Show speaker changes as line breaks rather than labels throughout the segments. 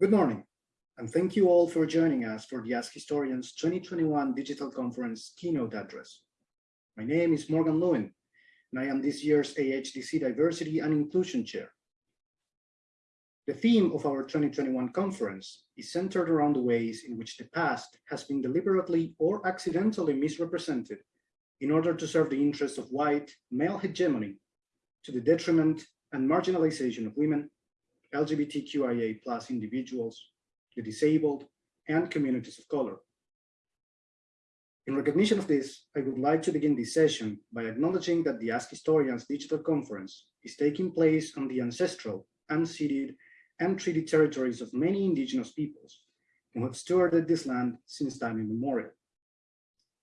Good morning, and thank you all for joining us for the Ask Historians 2021 Digital Conference keynote address. My name is Morgan Lewin, and I am this year's AHDC Diversity and Inclusion Chair. The theme of our 2021 conference is centered around the ways in which the past has been deliberately or accidentally misrepresented in order to serve the interests of white male hegemony to the detriment and marginalization of women, LGBTQIA plus individuals, the disabled, and communities of color. In recognition of this, I would like to begin this session by acknowledging that the Ask Historians Digital Conference is taking place on the ancestral, unceded, and treaty territories of many indigenous peoples who have stewarded this land since time immemorial.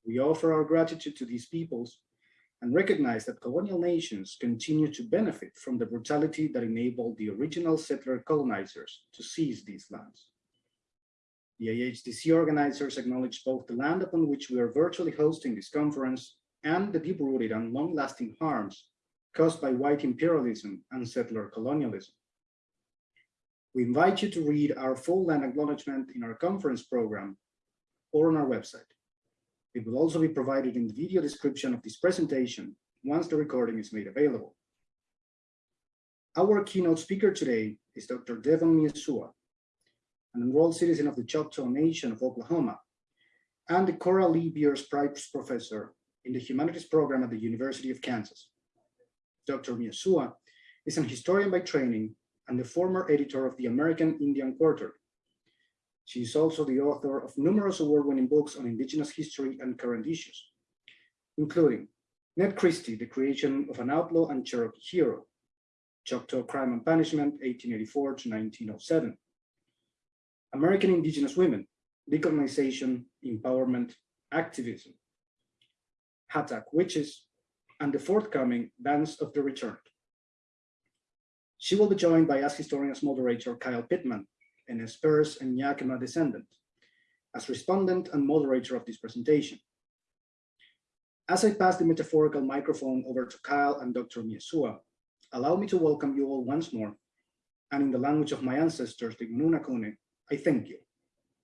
We offer our gratitude to these peoples and recognize that colonial nations continue to benefit from the brutality that enabled the original settler colonizers to seize these lands. The AHDC organizers acknowledge both the land upon which we are virtually hosting this conference and the deep-rooted and long-lasting harms caused by white imperialism and settler colonialism. We invite you to read our full land acknowledgement in our conference program or on our website. It will also be provided in the video description of this presentation once the recording is made available. Our keynote speaker today is Dr. Devon Mihesuah, an enrolled citizen of the Choctaw Nation of Oklahoma, and the Cora Lee Beers Price Professor in the Humanities Program at the University of Kansas. Dr. Mihesuah is an historian by training and the former editor of the American Indian Quarterly, she is also the author of numerous award-winning books on Indigenous history and current issues, including Ned Christie, The Creation of an Outlaw and Cherokee Hero, Choctaw Crime and Punishment, 1884 to 1907, American Indigenous Women, Decolonization, Empowerment, Activism, Hatak Witches, and the forthcoming Dance of the Returned. She will be joined by Ask Historians moderator Kyle Pittman, an Nez and Yakima descendant, as respondent and moderator of this presentation. As I pass the metaphorical microphone over to Kyle and Dr. Mihesuah, allow me to welcome you all once more, and in the language of my ancestors, the Nunakune, I thank you.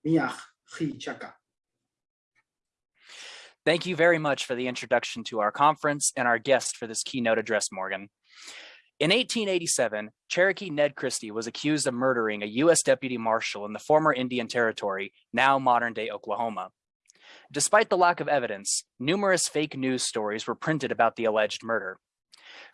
Miach chi chaka.
Thank you very much for the introduction to our conference and our guest for this keynote address, Morgan. In 1887, Cherokee Ned Christie was accused of murdering a U.S. deputy marshal in the former Indian Territory, now modern-day Oklahoma. Despite the lack of evidence, numerous fake news stories were printed about the alleged murder.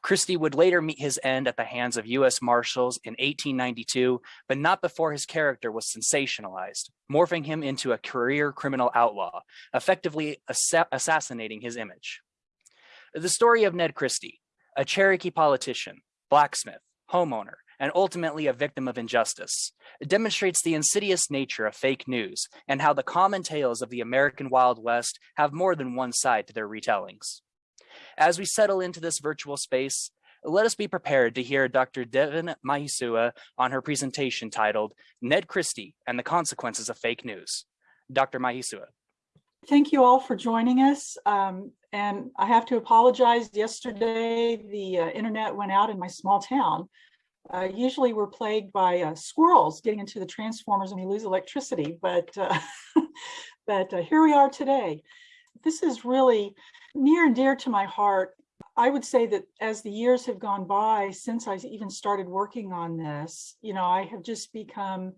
Christie would later meet his end at the hands of U.S. Marshals in 1892, but not before his character was sensationalized, morphing him into a career criminal outlaw, effectively assa assassinating his image. The story of Ned Christie, a Cherokee politician, blacksmith, homeowner, and ultimately a victim of injustice. It demonstrates the insidious nature of fake news and how the common tales of the American Wild West have more than one side to their retellings. As we settle into this virtual space, let us be prepared to hear Dr. Devon Mihesuah on her presentation titled Ned Christie and the Consequences of Fake News. Dr. Mihesuah.
Thank you all for joining us. Um, and I have to apologize. Yesterday, the uh, internet went out in my small town. Uh, usually we're plagued by uh, squirrels getting into the transformers and we lose electricity, but, uh, but uh, here we are today. This is really near and dear to my heart. I would say that as the years have gone by since I even started working on this, you know, I have just become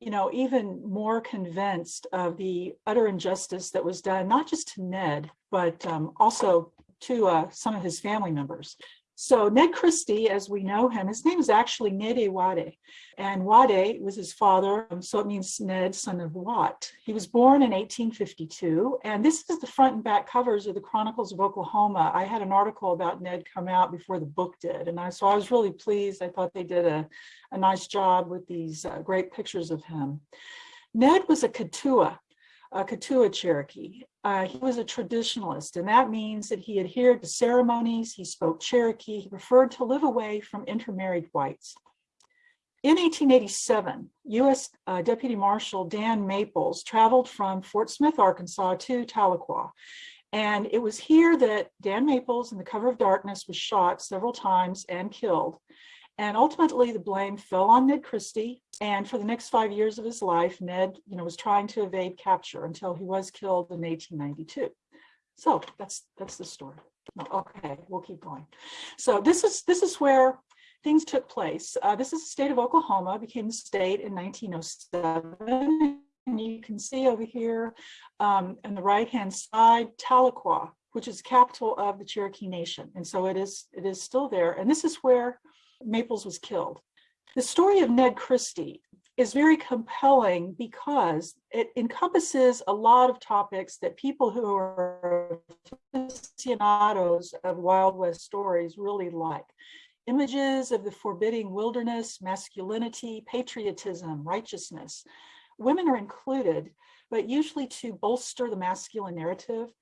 you know, even more convinced of the utter injustice that was done, not just to Ned, but um, also to uh, some of his family members. So Ned Christie, as we know him, his name is actually Nede Wade, and Wade was his father, um, so it means Ned, son of Wat. He was born in 1852, and this is the front and back covers of the Chronicles of Oklahoma. I had an article about Ned come out before the book did, and I, so I was really pleased. I thought they did a, a nice job with these uh, great pictures of him. Ned was a Keetoowah, a Keetoowah Cherokee. Uh, he was a traditionalist, and that means that he adhered to ceremonies, he spoke Cherokee, he preferred to live away from intermarried whites. In 1887, U.S. Uh, Deputy Marshal Dan Maples traveled from Fort Smith, Arkansas to Tahlequah. And it was here that Dan Maples in the cover of darkness was shot several times and killed. And ultimately the blame fell on Ned Christie. And for the next five years of his life, Ned, you know, was trying to evade capture until he was killed in 1892. So that's that's the story. Okay, we'll keep going. So this is this is where things took place. Uh, this is the state of Oklahoma, became the state in 1907. And you can see over here um, on the right-hand side, Tahlequah, which is capital of the Cherokee Nation. And so it is, it is still there. And this is where Maples was killed. The story of Ned Christie is very compelling because it encompasses a lot of topics that people who are aficionados of Wild West stories really like. Images of the forbidding wilderness, masculinity, patriotism, righteousness. Women are included, but usually to bolster the masculine narrative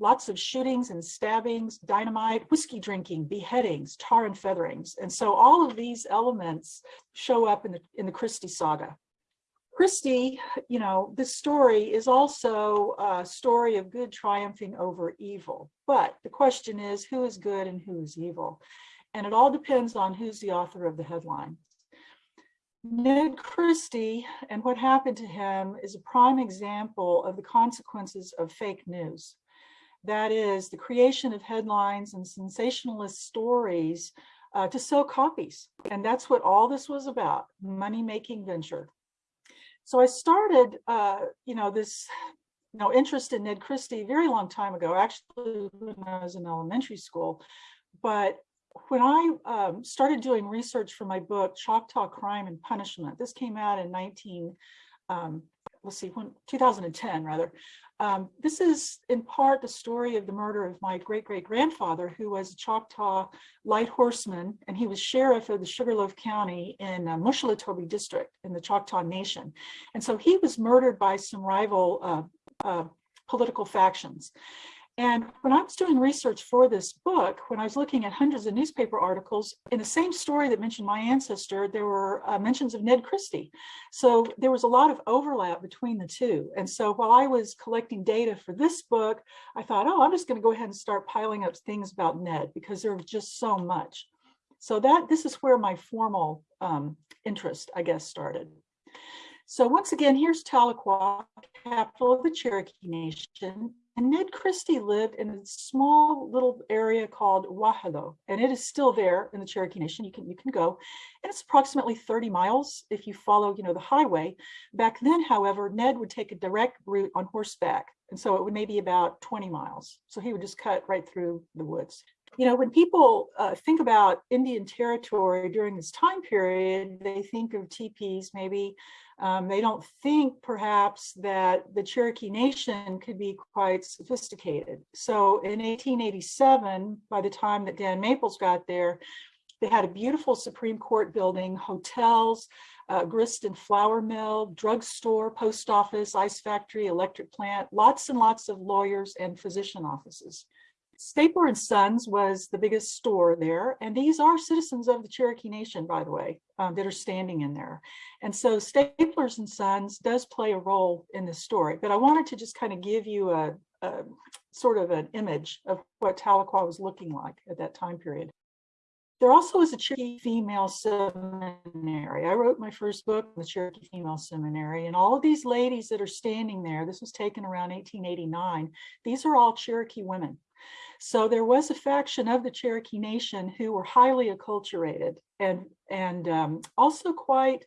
lots of shootings and stabbings, dynamite, whiskey drinking, beheadings, tar and featherings. And so all of these elements show up in the, in the Christie saga. Christie, you know, this story is also a story of good triumphing over evil. But the question is, who is good and who is evil? And it all depends on who's the author of the headline. Ned Christie and what happened to him is a prime example of the consequences of fake news. That is the creation of headlines and sensationalist stories uh, to sell copies. And that's what all this was about, money-making venture. So I started, uh, you know, this you know, interest in Ned Christie very long time ago, actually when I was in elementary school. But when I um, started doing research for my book, Choctaw Crime and Punishment, this came out in 19, um, let's see, when, 2010 rather. Um, this is in part the story of the murder of my great great grandfather, who was a Choctaw light horseman, and he was sheriff of the Sugarloaf County in uh, Moshulatubbee district in the Choctaw Nation. And so he was murdered by some rival uh, uh, political factions. And when I was doing research for this book, when I was looking at hundreds of newspaper articles, in the same story that mentioned my ancestor, there were uh, mentions of Ned Christie. So there was a lot of overlap between the two. And so while I was collecting data for this book, I thought, oh, I'm just going to go ahead and start piling up things about Ned because there was just so much. So that this is where my formal um, interest, I guess, started. So once again, here's Tahlequah, capital of the Cherokee Nation. And Ned Christie lived in a small little area called Wauhillau, and it is still there in the Cherokee Nation. You can you can go, and it's approximately 30 miles if you follow, you know, the highway. Back then, however, Ned would take a direct route on horseback, and so it would maybe about 20 miles. So he would just cut right through the woods. You know, when people uh, think about Indian territory during this time period, they think of teepees maybe um, they don't think perhaps that the Cherokee Nation could be quite sophisticated. So in 1887, by the time that Dan Maples got there, they had a beautiful Supreme Court building, hotels, uh, grist and flour mill, drugstore, post office, ice factory, electric plant, lots and lots of lawyers and physician offices. Stapler and Sons was the biggest store there, and these are citizens of the Cherokee Nation, by the way, um, that are standing in there. And so Staplers and Sons does play a role in this story, but I wanted to just kind of give you a, a sort of an image of what Tahlequah was looking like at that time period. There also is a Cherokee Female Seminary. I wrote my first book, The Cherokee Female Seminary, and all of these ladies that are standing there, this was taken around 1889, these are all Cherokee women. So there was a faction of the Cherokee Nation who were highly acculturated and, and um, also quite,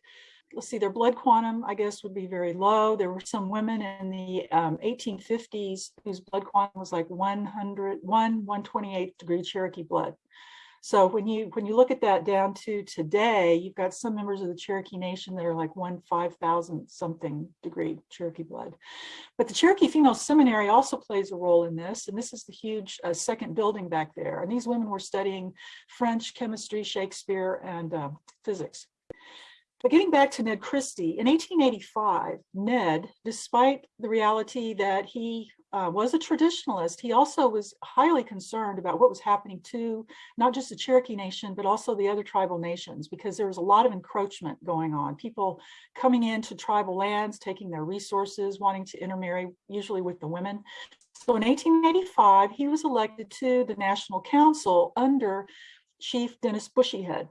let's see, their blood quantum, I guess, would be very low. There were some women in the um, 1850s whose blood quantum was like 100, 1, 128 degree Cherokee blood. So when you when you look at that down to today, you've got some members of the Cherokee Nation that are like one five thousand something degree Cherokee blood. But the Cherokee Female Seminary also plays a role in this, and this is the huge uh, second building back there. And these women were studying French, chemistry, Shakespeare, and uh, physics. But getting back to Ned Christie, in 1885, Ned, despite the reality that he uh, was a traditionalist, he also was highly concerned about what was happening to not just the Cherokee Nation, but also the other tribal nations, because there was a lot of encroachment going on. People coming into tribal lands, taking their resources, wanting to intermarry, usually with the women. So in 1885, he was elected to the National Council under Chief Dennis Bushyhead.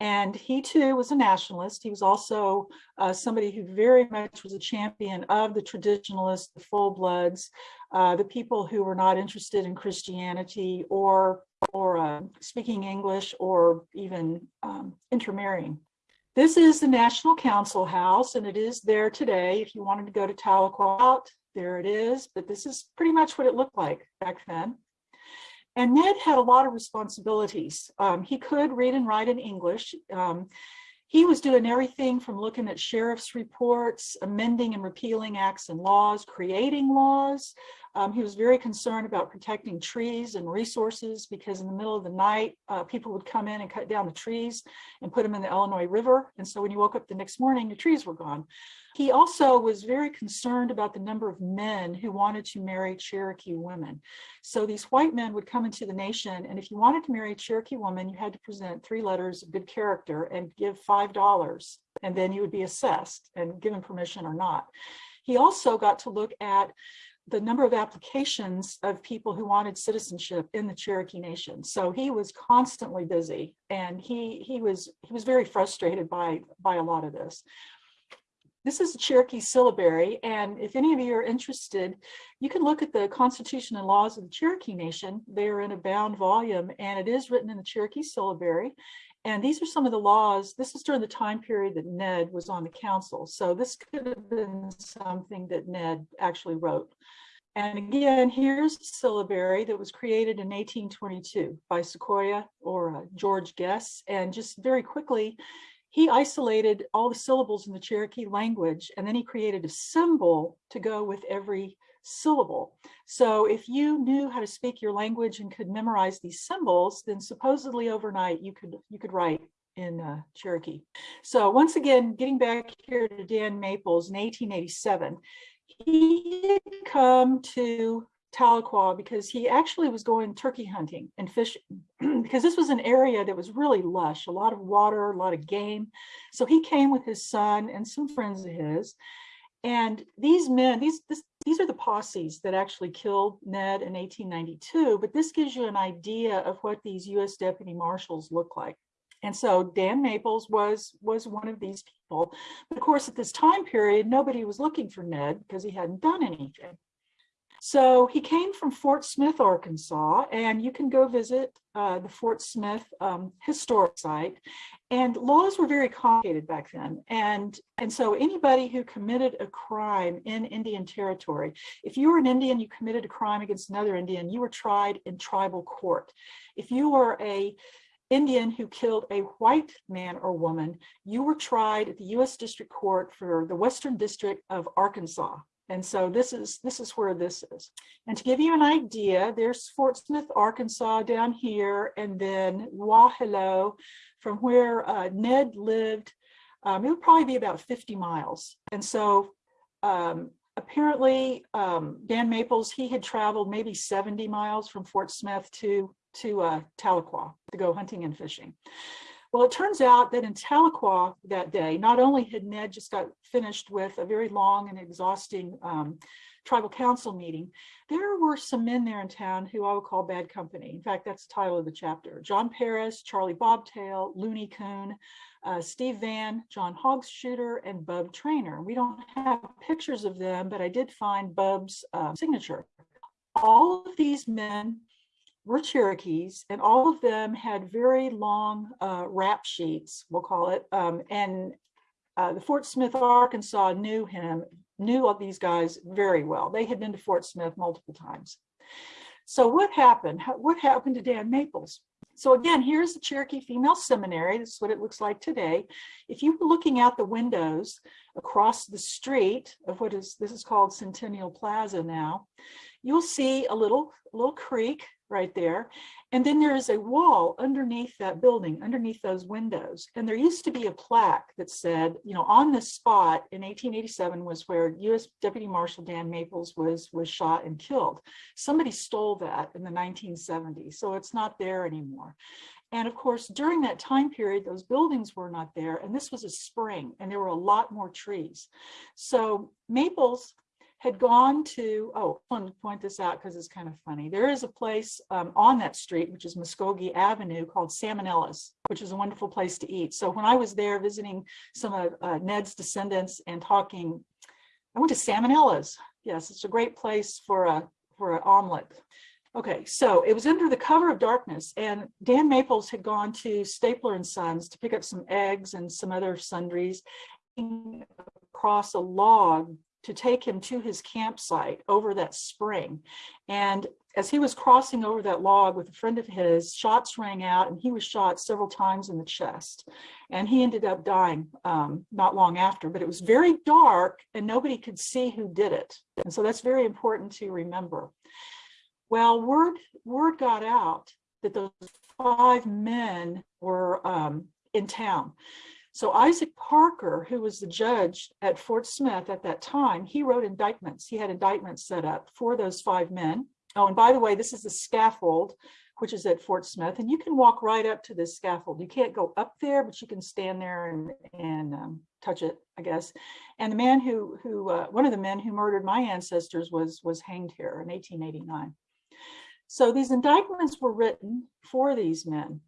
And he too was a nationalist. He was also uh, somebody who very much was a champion of the traditionalists, the full bloods, uh, the people who were not interested in Christianity or, or uh, speaking English or even um, intermarrying. This is the National Council House and it is there today. If you wanted to go to Tahlequah, there it is, but this is pretty much what it looked like back then. And Ned had a lot of responsibilities. Um, he could read and write in English. Um, he was doing everything from looking at sheriff's reports, amending and repealing acts and laws, creating laws. Um, he was very concerned about protecting trees and resources because in the middle of the night, uh, people would come in and cut down the trees and put them in the Illinois River. And so when you woke up the next morning, the trees were gone. He also was very concerned about the number of men who wanted to marry Cherokee women. So these white men would come into the nation, and if you wanted to marry a Cherokee woman, you had to present three letters of good character and give $5, and then you would be assessed and given permission or not. He also got to look at the number of applications of people who wanted citizenship in the Cherokee Nation. So he was constantly busy and he he was he was very frustrated by by a lot of this. This is Cherokee syllabary, and if any of you are interested, you can look at the Constitution and laws of the Cherokee Nation. They are in a bound volume, and it is written in the Cherokee syllabary. And these are some of the laws. This is during the time period that Ned was on the council. So this could have been something that Ned actually wrote. And again, here's a syllabary that was created in 1822 by Sequoyah or uh, George Guess. And just very quickly, he isolated all the syllables in the Cherokee language, and then he created a symbol to go with every syllable. So if you knew how to speak your language and could memorize these symbols, then supposedly overnight you could you could write in uh, Cherokee. So once again, getting back here to Dan Maples in 1887, he had come to Tahlequah because he actually was going turkey hunting and fishing because this was an area that was really lush, a lot of water, a lot of game. So he came with his son and some friends of his. And these men, these, this, these are the posses that actually killed Ned in 1892, but this gives you an idea of what these US deputy marshals look like. And so Dan Maples was was one of these people. But of course, at this time period, nobody was looking for Ned because he hadn't done anything. So he came from Fort Smith, Arkansas, and you can go visit uh, the Fort Smith um, historic site. And laws were very complicated back then. And, and so anybody who committed a crime in Indian territory, if you were an Indian, you committed a crime against another Indian, you were tried in tribal court. If you were a Indian who killed a white man or woman, you were tried at the U.S. District Court for the Western District of Arkansas. And so this is this is where this is. And to give you an idea, there's Fort Smith, Arkansas down here, and then Wauhillau from where uh, Ned lived. Um, it would probably be about 50 miles. And so um, apparently um, Dan Maples, he had traveled maybe 70 miles from Fort Smith to, to uh, Tahlequah to go hunting and fishing. Well, it turns out that in Tahlequah that day, not only had Ned just got finished with a very long and exhausting um, tribal council meeting, there were some men there in town who I would call bad company. In fact, that's the title of the chapter. John Paris, Charlie Bobtail, Looney Coon, uh, Steve Van, John Hogshooter, and Bub Trainer. We don't have pictures of them, but I did find Bub's uh, signature. All of these men were Cherokees, and all of them had very long uh, rap sheets, we'll call it. Um, and uh, the Fort Smith, Arkansas knew him, knew all these guys very well. They had been to Fort Smith multiple times. So what happened? What happened to Dan Maples? So again, here's the Cherokee Female Seminary. This is what it looks like today. If you were looking out the windows across the street of what is, this is called Centennial Plaza now, you'll see a little, little creek right there. And then there is a wall underneath that building, underneath those windows. And there used to be a plaque that said, you know, on this spot in 1887 was where U.S. Deputy Marshal Dan Maples was, was shot and killed. Somebody stole that in the 1970s, so it's not there anymore. And of course, during that time period, those buildings were not there, and this was a spring, and there were a lot more trees. So Maples had gone to, oh, I want to point this out because it's kind of funny. There is a place um, on that street, which is Muskogee Avenue called Salmonella's, which is a wonderful place to eat. So when I was there visiting some of uh, Ned's descendants and talking, I went to Salmonella's. Yes, it's a great place for a for an omelet. Okay, so it was under the cover of darkness and Dan Maples had gone to Stapler and Sons to pick up some eggs and some other sundries across a log to take him to his campsite over that spring. And as he was crossing over that log with a friend of his, shots rang out and he was shot several times in the chest. And he ended up dying um, not long after, but it was very dark and nobody could see who did it. And so that's very important to remember. Well, word, word got out that those five men were um, in town. So Isaac Parker, who was the judge at Fort Smith at that time, he wrote indictments. He had indictments set up for those five men. Oh, and by the way, this is the scaffold, which is at Fort Smith, and you can walk right up to this scaffold. You can't go up there, but you can stand there and, and um, touch it, I guess. And the man who, who uh, one of the men who murdered my ancestors was, was hanged here in 1889. So these indictments were written for these men.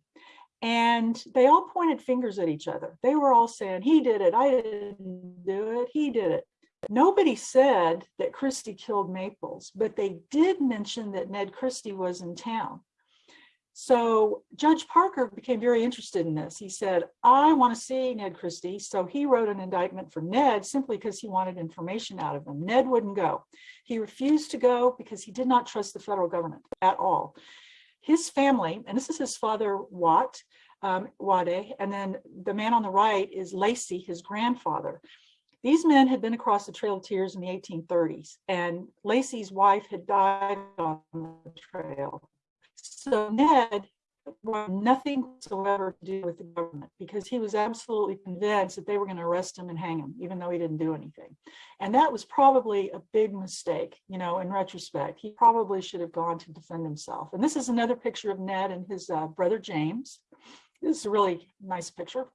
And they all pointed fingers at each other. They were all saying, he did it, I didn't do it, he did it. Nobody said that Christie killed Maples, but they did mention that Ned Christie was in town. So Judge Parker became very interested in this. He said, I want to see Ned Christie. So he wrote an indictment for Ned simply because he wanted information out of him. Ned wouldn't go. He refused to go because he did not trust the federal government at all his family, and this is his father, Watt, um, Wade, and then the man on the right is Lacey, his grandfather. These men had been across the Trail of Tears in the 1830s, and Lacey's wife had died on the trail. So Ned nothing whatsoever to do with the government because he was absolutely convinced that they were going to arrest him and hang him, even though he didn't do anything. And that was probably a big mistake, you know, in retrospect. He probably should have gone to defend himself. And this is another picture of Ned and his uh, brother James. This is a really nice picture.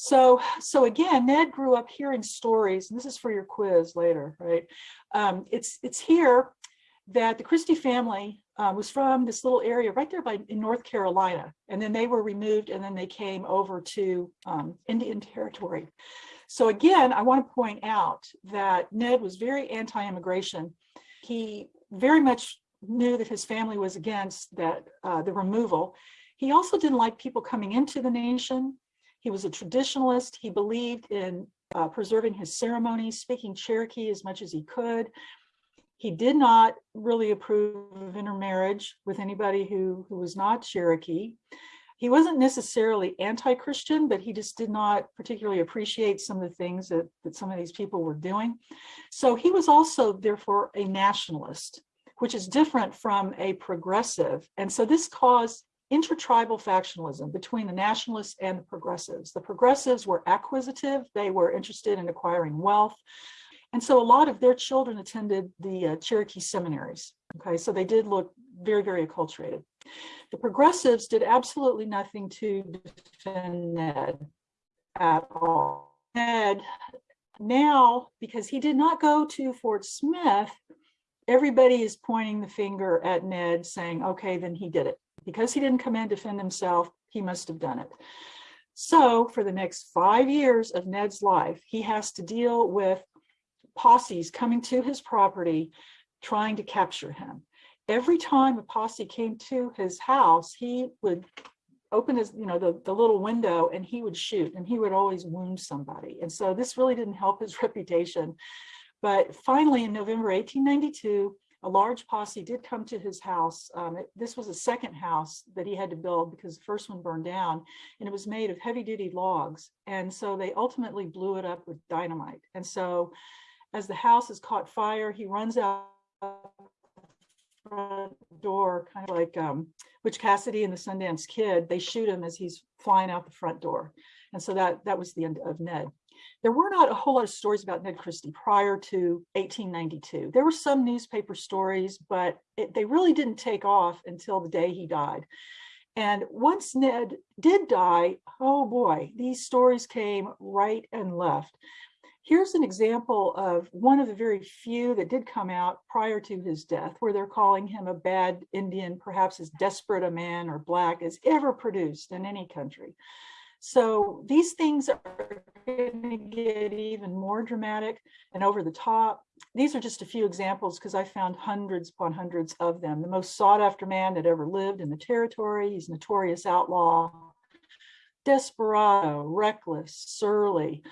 So, so again, Ned grew up hearing stories, and this is for your quiz later, right? Um, it's, it's here that the Christie family uh, was from this little area right there by in North Carolina. And then they were removed and then they came over to um, Indian territory. So again, I want to point out that Ned was very anti-immigration. He very much knew that his family was against that uh, the removal. He also didn't like people coming into the nation. He was a traditionalist. He believed in uh, preserving his ceremonies, speaking Cherokee as much as he could. He did not really approve of intermarriage with anybody who, who was not Cherokee. He wasn't necessarily anti-Christian, but he just did not particularly appreciate some of the things that, that some of these people were doing. So he was also, therefore, a nationalist, which is different from a progressive. And so this caused intertribal factionalism between the nationalists and the progressives. The progressives were acquisitive. They were interested in acquiring wealth. And so a lot of their children attended the uh, Cherokee seminaries. Okay, so they did look very, very acculturated. The progressives did absolutely nothing to defend Ned at all. Ned, now, because he did not go to Fort Smith, everybody is pointing the finger at Ned saying, okay, then he did it. Because he didn't come in and defend himself, he must have done it. So for the next five years of Ned's life, he has to deal with posses coming to his property, trying to capture him. Every time a posse came to his house, he would open his, you know, the, the little window and he would shoot and he would always wound somebody. And so this really didn't help his reputation. But finally in November 1892, a large posse did come to his house. Um, it, this was a second house that he had to build because the first one burned down and it was made of heavy duty logs. And so they ultimately blew it up with dynamite. And so as the house has caught fire, he runs out front door, kind of like um, Cassidy and the Sundance Kid. They shoot him as he's flying out the front door. And so that, that was the end of Ned. There were not a whole lot of stories about Ned Christie prior to 1892. There were some newspaper stories, but it, they really didn't take off until the day he died. And once Ned did die, oh boy, these stories came right and left. Here's an example of one of the very few that did come out prior to his death, where they're calling him a bad Indian, perhaps as desperate a man or black as ever produced in any country. So these things are going to get even more dramatic and over the top. These are just a few examples because I found hundreds upon hundreds of them. The most sought after man that ever lived in the territory. He's notorious outlaw, desperado, reckless, surly.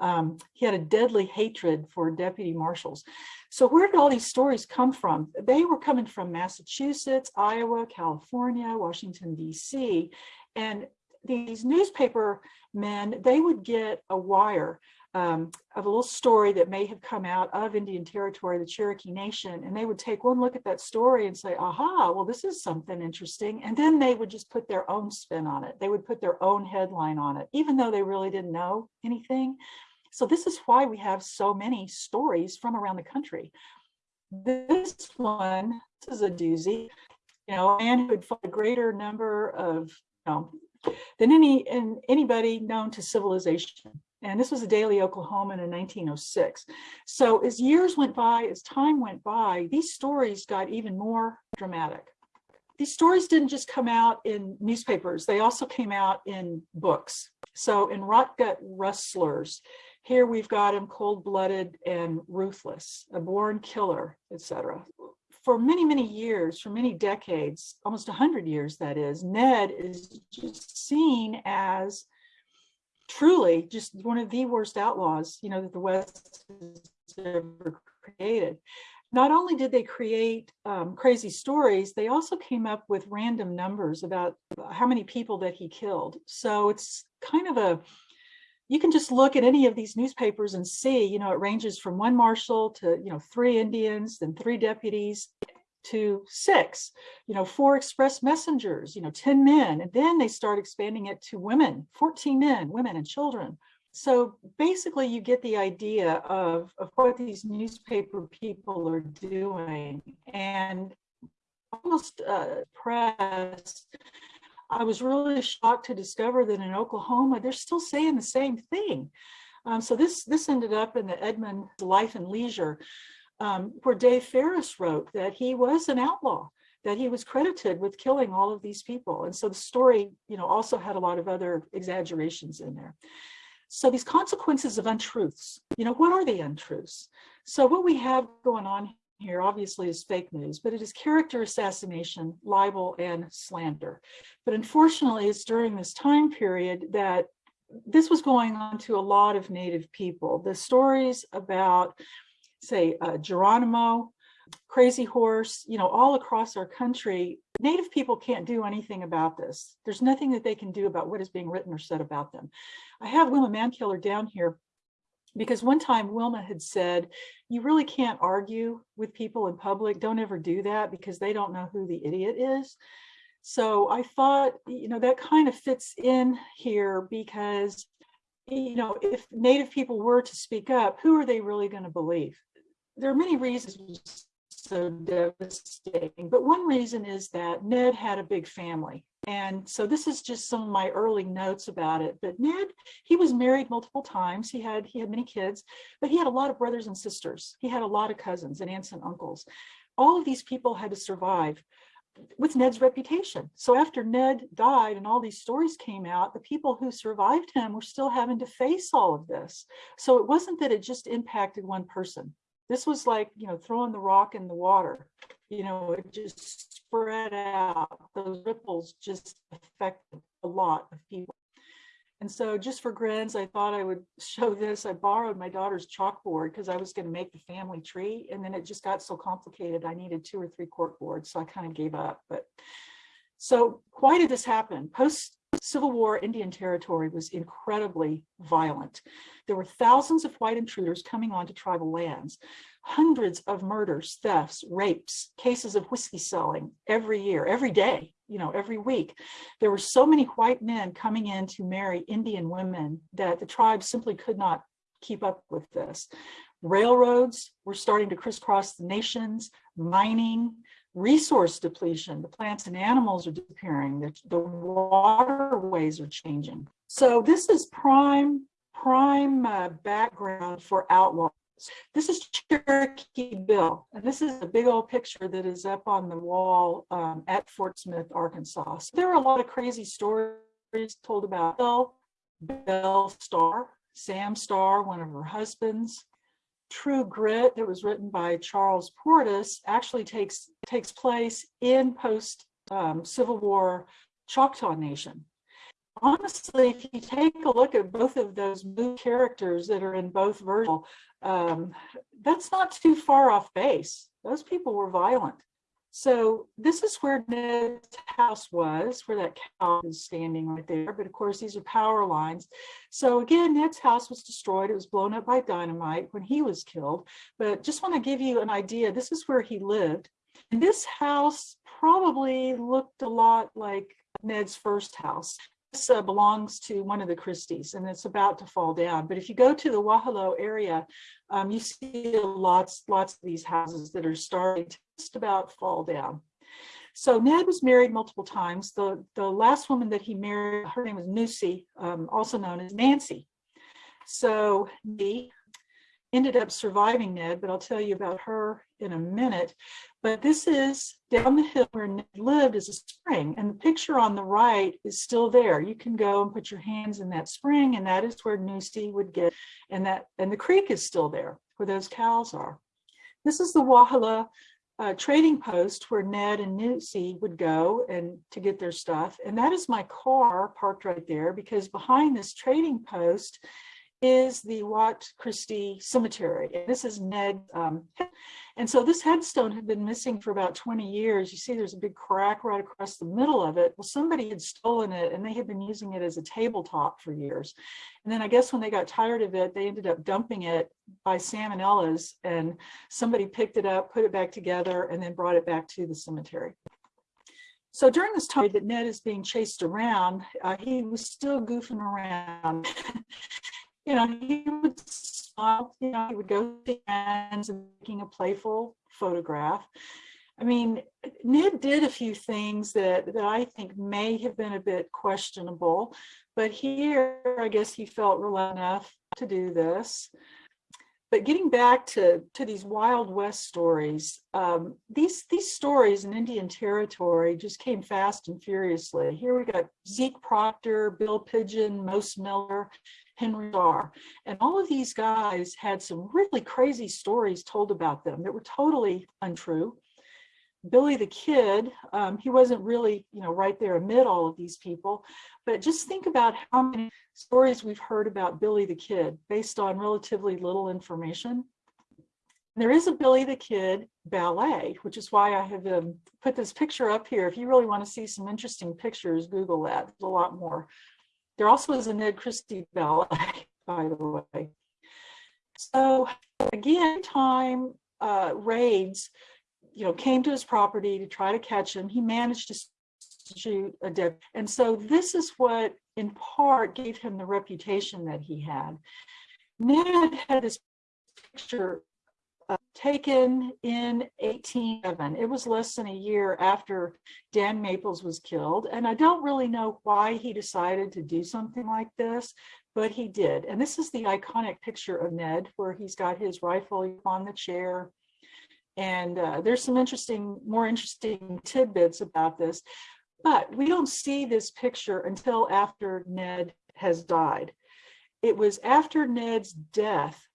Um, he had a deadly hatred for deputy marshals. So where did all these stories come from? They were coming from Massachusetts, Iowa, California, Washington, DC. And these newspaper men, they would get a wire um, of a little story that may have come out of Indian Territory, the Cherokee Nation, and they would take one look at that story and say, aha, well, this is something interesting. And then they would just put their own spin on it. They would put their own headline on it, even though they really didn't know anything. So this is why we have so many stories from around the country. This one, this is a doozy, you know, a man who had fought a greater number of, you know, than any and anybody known to civilization. And this was a Daily Oklahoman in 1906. So as years went by, as time went by, these stories got even more dramatic. These stories didn't just come out in newspapers, they also came out in books. So in Rotgut Rustlers, here we've got him cold-blooded and ruthless, a born killer, etc for many, many years, for many decades, almost 100 years that is, Ned is just seen as truly just one of the worst outlaws, you know, that the West has ever created. Not only did they create um, crazy stories, they also came up with random numbers about how many people that he killed. So it's kind of a you can just look at any of these newspapers and see, you know, it ranges from one marshal to, you know, three Indians, then three deputies to six, you know, four express messengers, you know, 10 men. And then they start expanding it to women, 14 men, women and children. So basically you get the idea of, of what these newspaper people are doing and almost uh, press I was really shocked to discover that in Oklahoma, they're still saying the same thing. Um, so this, this ended up in the Edmond Life and Leisure, um, where Dave Farris wrote that he was an outlaw, that he was credited with killing all of these people. And so the story, you know, also had a lot of other exaggerations in there. So these consequences of untruths, you know, what are the untruths? So what we have going on here obviously is fake news, but it is character assassination, libel, and slander. But unfortunately, it's during this time period that this was going on to a lot of Native people. The stories about, say, uh, Geronimo, Crazy Horse, you know, all across our country, Native people can't do anything about this. There's nothing that they can do about what is being written or said about them. I have Wilma Mankiller down here because one time Wilma had said, you really can't argue with people in public. Don't ever do that because they don't know who the idiot is. So I thought, you know, that kind of fits in here because, you know, if Native people were to speak up, who are they really going to believe? There are many reasons so devastating, but one reason is that Ned had a big family. And so this is just some of my early notes about it. But Ned, he was married multiple times. He had he had many kids, but he had a lot of brothers and sisters. He had a lot of cousins and aunts and uncles. All of these people had to survive with Ned's reputation. So after Ned died and all these stories came out, the people who survived him were still having to face all of this. So it wasn't that it just impacted one person. This was like, you know, throwing the rock in the water you know, it just spread out. Those ripples just affected a lot of people. And so just for grins, I thought I would show this. I borrowed my daughter's chalkboard because I was going to make the family tree. And then it just got so complicated. I needed two or three cork boards. So I kind of gave up. But so why did this happen? Post Civil War Indian Territory was incredibly violent. There were thousands of white intruders coming onto tribal lands hundreds of murders, thefts, rapes, cases of whiskey selling every year, every day, you know, every week. There were so many white men coming in to marry Indian women that the tribe simply could not keep up with this. Railroads were starting to crisscross the nations, mining, resource depletion, the plants and animals are disappearing, the, the waterways are changing. So this is prime prime uh, background for outlaws. This is Cherokee Bill, and this is a big old picture that is up on the wall um, at Fort Smith, Arkansas. So there are a lot of crazy stories told about Bill, Belle Starr, Sam Starr, one of her husbands. True Grit that was written by Charles Portis actually takes takes place in post um, Civil War Choctaw Nation. Honestly, if you take a look at both of those characters that are in both versions, um, that's not too far off base. Those people were violent. So this is where Ned's house was, where that cow is standing right there. But of course, these are power lines. So again, Ned's house was destroyed. It was blown up by dynamite when he was killed. But just want to give you an idea. This is where he lived. And this house probably looked a lot like Ned's first house. This uh, belongs to one of the Christies and it's about to fall down. But if you go to the Wauhillau area, um, you see lots, lots of these houses that are starting to just about fall down. So Ned was married multiple times. The, the last woman that he married, her name was Nusi, um, also known as Nancy. So he ended up surviving Ned, but I'll tell you about her in a minute. But this is down the hill where Ned lived is a spring and the picture on the right is still there. You can go and put your hands in that spring and that is where Nusi would get and that and the creek is still there where those cows are. This is the Wauhillau uh, trading post where Ned and Nusi would go and to get their stuff. And that is my car parked right there because behind this trading post is the Watt Christie Cemetery. And this is Ned. Um, and so this headstone had been missing for about 20 years. You see there's a big crack right across the middle of it. Well, somebody had stolen it and they had been using it as a tabletop for years. And then I guess when they got tired of it, they ended up dumping it by salmonellas and somebody picked it up, put it back together, and then brought it back to the cemetery. So during this time that Ned is being chased around, uh, he was still goofing around. you know, he would smile, you know, he would go to and making a playful photograph. I mean, Ned did a few things that, that I think may have been a bit questionable, but here I guess he felt real enough to do this. But getting back to, to these Wild West stories, um, these, these stories in Indian territory just came fast and furiously. Here we got Zeke Proctor, Bill Pigeon, Mose Miller, Henry Starr. And all of these guys had some really crazy stories told about them that were totally untrue. Billy the Kid, um, he wasn't really, you know, right there amid all of these people, but just think about how many stories we've heard about Billy the Kid based on relatively little information. There is a Billy the Kid ballet, which is why I have um, put this picture up here. If you really want to see some interesting pictures, Google that. There's a lot more. There also is a Ned Christie ballet, by the way. So again, time uh, raids, you know, came to his property to try to catch him. He managed to shoot a dead. And so this is what in part gave him the reputation that he had. Ned had this picture uh, taken in 1811. It was less than a year after Dan Maples was killed. And I don't really know why he decided to do something like this, but he did. And this is the iconic picture of Ned where he's got his rifle on the chair. And uh, there's some interesting, more interesting tidbits about this, but we don't see this picture until after Ned has died. It was after Ned's death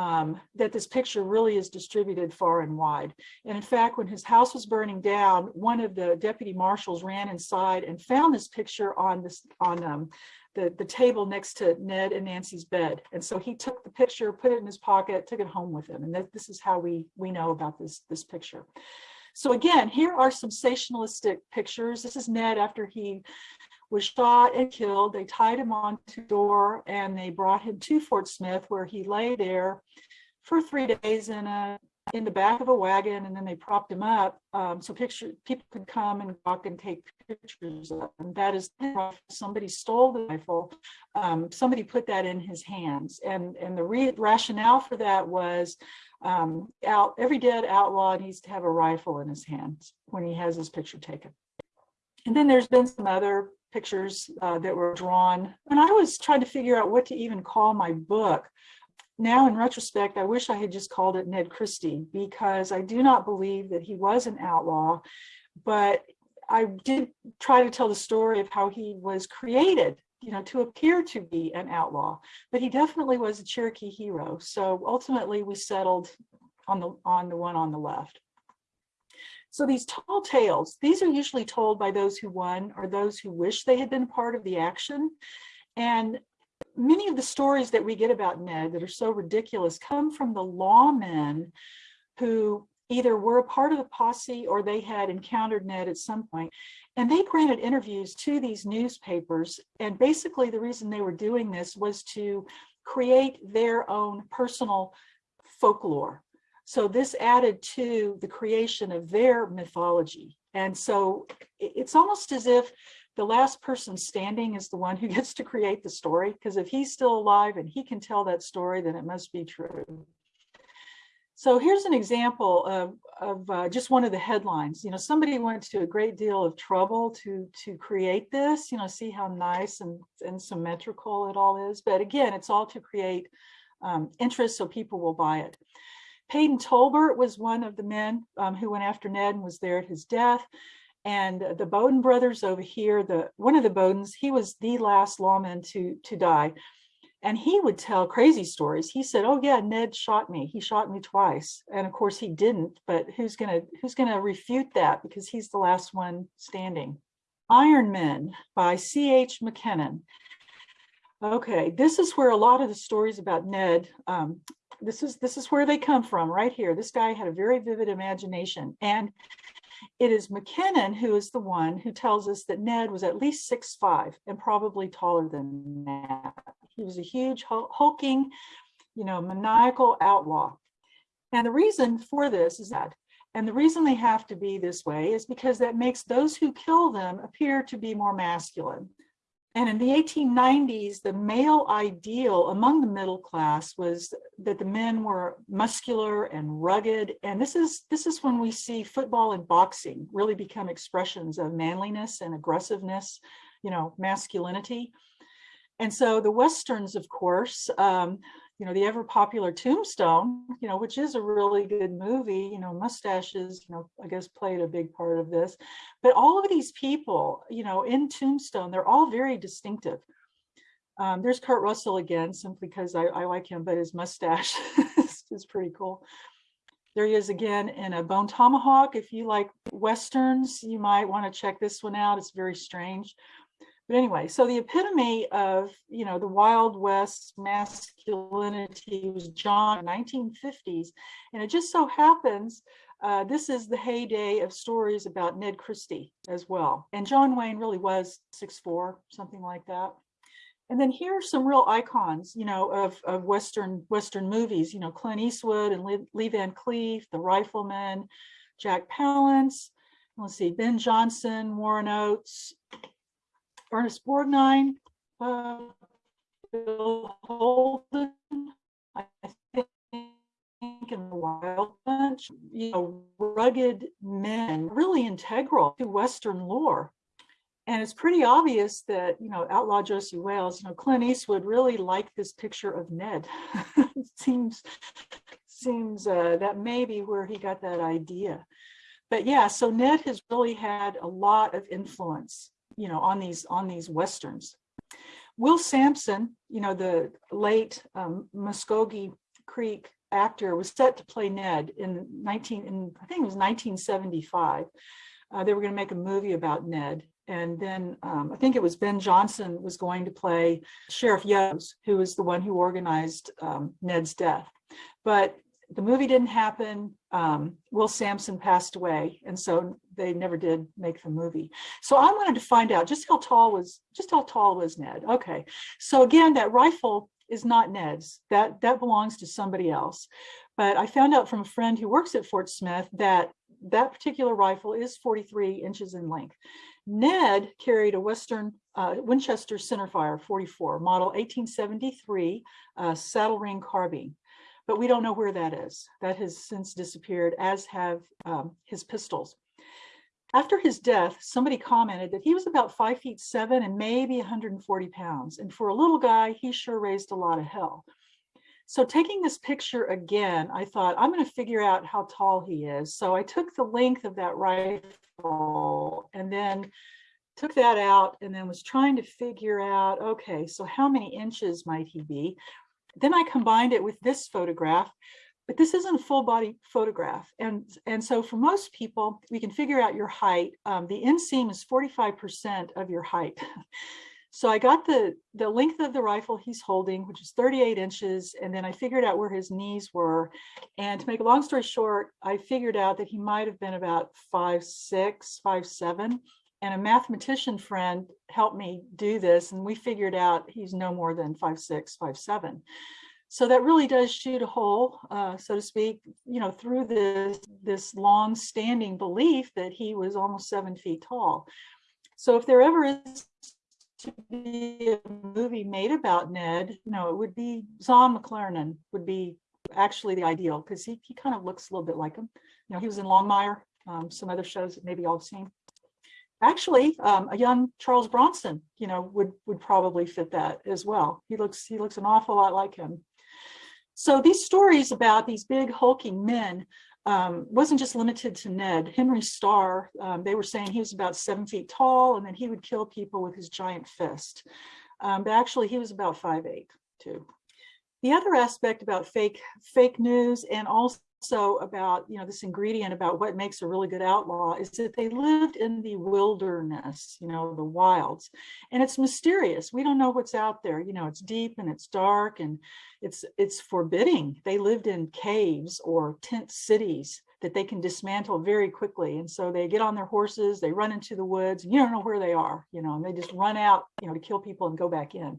um, that this picture really is distributed far and wide. And in fact, when his house was burning down, one of the deputy marshals ran inside and found this picture on this on um, the, the table next to Ned and Nancy's bed. And so he took the picture, put it in his pocket, took it home with him. And that, this is how we, we know about this, this picture. So again, here are some sensationalistic pictures. This is Ned after he was shot and killed. They tied him onto a door and they brought him to Fort Smith where he lay there for three days in a in the back of a wagon and then they propped him up um, so picture people could come and walk and take pictures of him. That is somebody stole the rifle. Um, somebody put that in his hands and and the rationale for that was um, out every dead outlaw needs to have a rifle in his hands when he has his picture taken. And then there's been some other pictures uh, that were drawn. And I was trying to figure out what to even call my book. Now, in retrospect, I wish I had just called it Ned Christie because I do not believe that he was an outlaw, but I did try to tell the story of how he was created, you know, to appear to be an outlaw, but he definitely was a Cherokee hero. So ultimately we settled on the, on the one on the left. So these tall tales, these are usually told by those who won or those who wish they had been part of the action. And many of the stories that we get about Ned that are so ridiculous come from the lawmen who either were a part of the posse or they had encountered Ned at some point. And they granted interviews to these newspapers. And basically the reason they were doing this was to create their own personal folklore so this added to the creation of their mythology. And so it's almost as if the last person standing is the one who gets to create the story, because if he's still alive and he can tell that story, then it must be true. So here's an example of, of uh, just one of the headlines. You know, somebody went to a great deal of trouble to to create this, you know, see how nice and, and symmetrical it all is. But again, it's all to create um, interest so people will buy it. Paden Tolbert was one of the men um, who went after Ned and was there at his death. And the Bowden brothers over here, the one of the Bowdens, he was the last lawman to, to die. And he would tell crazy stories. He said, oh yeah, Ned shot me. He shot me twice. And of course he didn't, but who's gonna who's gonna refute that because he's the last one standing. Iron Men by C.H. McKennon. Okay, this is where a lot of the stories about Ned um, this is this is where they come from right here. This guy had a very vivid imagination. And it is McKennon who is the one who tells us that Ned was at least six five and probably taller than that. He was a huge hulking, you know, maniacal outlaw. And the reason for this is that, and the reason they have to be this way is because that makes those who kill them appear to be more masculine. And in the 1890s, the male ideal among the middle class was that the men were muscular and rugged. And this is, this is when we see football and boxing really become expressions of manliness and aggressiveness, you know, masculinity. And so the Westerns, of course, um, you know, the ever popular Tombstone, you know, which is a really good movie, you know, mustaches, you know, I guess played a big part of this. But all of these people, you know, in Tombstone, they're all very distinctive. Um, there's Kurt Russell again, simply because I, I like him, but his mustache is, is pretty cool. There he is again in a Bone Tomahawk. If you like Westerns, you might want to check this one out. It's very strange. But anyway, so the epitome of, you know, the Wild West masculinity was John 1950s. And it just so happens uh, this is the heyday of stories about Ned Christie as well. And John Wayne really was six four, something like that. And then here are some real icons, you know, of, of Western Western movies, you know, Clint Eastwood and Lee, Lee Van Cleef, The Rifleman, Jack Palance, let's see, Ben Johnson, Warren Oates, Ernest Borgnine, uh, Bill Holden, I think in the Wild Bunch, you know, rugged men, really integral to Western lore. And it's pretty obvious that, you know, outlaw Josey Wales, you know, Clint Eastwood really liked this picture of Ned. seems seems uh, that may be where he got that idea. But yeah, so Ned has really had a lot of influence you know, on these on these westerns. Will Sampson, you know, the late um, Muskogee Creek actor, was set to play Ned in 19, in, I think it was 1975. Uh, they were going to make a movie about Ned. And then um, I think it was Ben Johnson was going to play Sheriff Yoes, who was the one who organized um, Ned's death. But the movie didn't happen. Um, Will Sampson passed away, and so they never did make the movie. So I wanted to find out just how tall was just how tall was Ned. Okay, so again, that rifle is not Ned's. That that belongs to somebody else. But I found out from a friend who works at Fort Smith that that particular rifle is 43 inches in length. Ned carried a Western uh, Winchester centerfire 44 model 1873 uh, saddle ring carbine but we don't know where that is. That has since disappeared, as have um, his pistols. After his death, somebody commented that he was about five feet seven and maybe 140 pounds. And for a little guy, he sure raised a lot of hell. So taking this picture again, I thought I'm going to figure out how tall he is. So I took the length of that rifle and then took that out and then was trying to figure out, okay, so how many inches might he be? Then I combined it with this photograph, but this isn't a full body photograph. And, and so for most people, we can figure out your height. Um, the inseam is 45% of your height. So I got the, the length of the rifle he's holding, which is 38 inches, and then I figured out where his knees were. And to make a long story short, I figured out that he might have been about five, six, five, seven. And a mathematician friend helped me do this, and we figured out he's no more than five, six, five, seven. So that really does shoot a hole, uh, so to speak, you know, through this, this long-standing belief that he was almost seven feet tall. So if there ever is to be a movie made about Ned, you know, it would be Zahn McClarnon would be actually the ideal because he, he kind of looks a little bit like him. You know, he was in Longmire, um, some other shows that maybe all have seen. Actually, um, a young Charles Bronson, you know, would would probably fit that as well. He looks he looks an awful lot like him. So these stories about these big hulking men um, wasn't just limited to Ned. Henry Starr, um, they were saying he was about seven feet tall and then he would kill people with his giant fist. Um, but actually he was about five eight too. The other aspect about fake fake news and also also about you know this ingredient about what makes a really good outlaw is that they lived in the wilderness you know the wilds. And it's mysterious. We don't know what's out there. You know it's deep and it's dark and it's it's forbidding. They lived in caves or tent cities that they can dismantle very quickly. And so they get on their horses they run into the woods and you don't know where they are you know and they just run out you know to kill people and go back in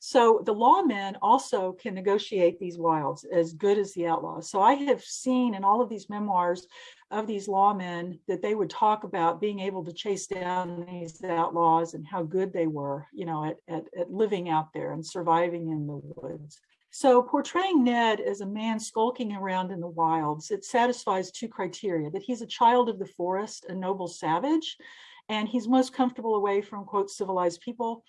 so the lawmen also can negotiate these wilds as good as the outlaws. So I have seen in all of these memoirs of these lawmen that they would talk about being able to chase down these outlaws and how good they were, you know, at, at, at living out there and surviving in the woods. So portraying Ned as a man skulking around in the wilds, it satisfies two criteria, that he's a child of the forest, a noble savage, and he's most comfortable away from, quote, civilized people.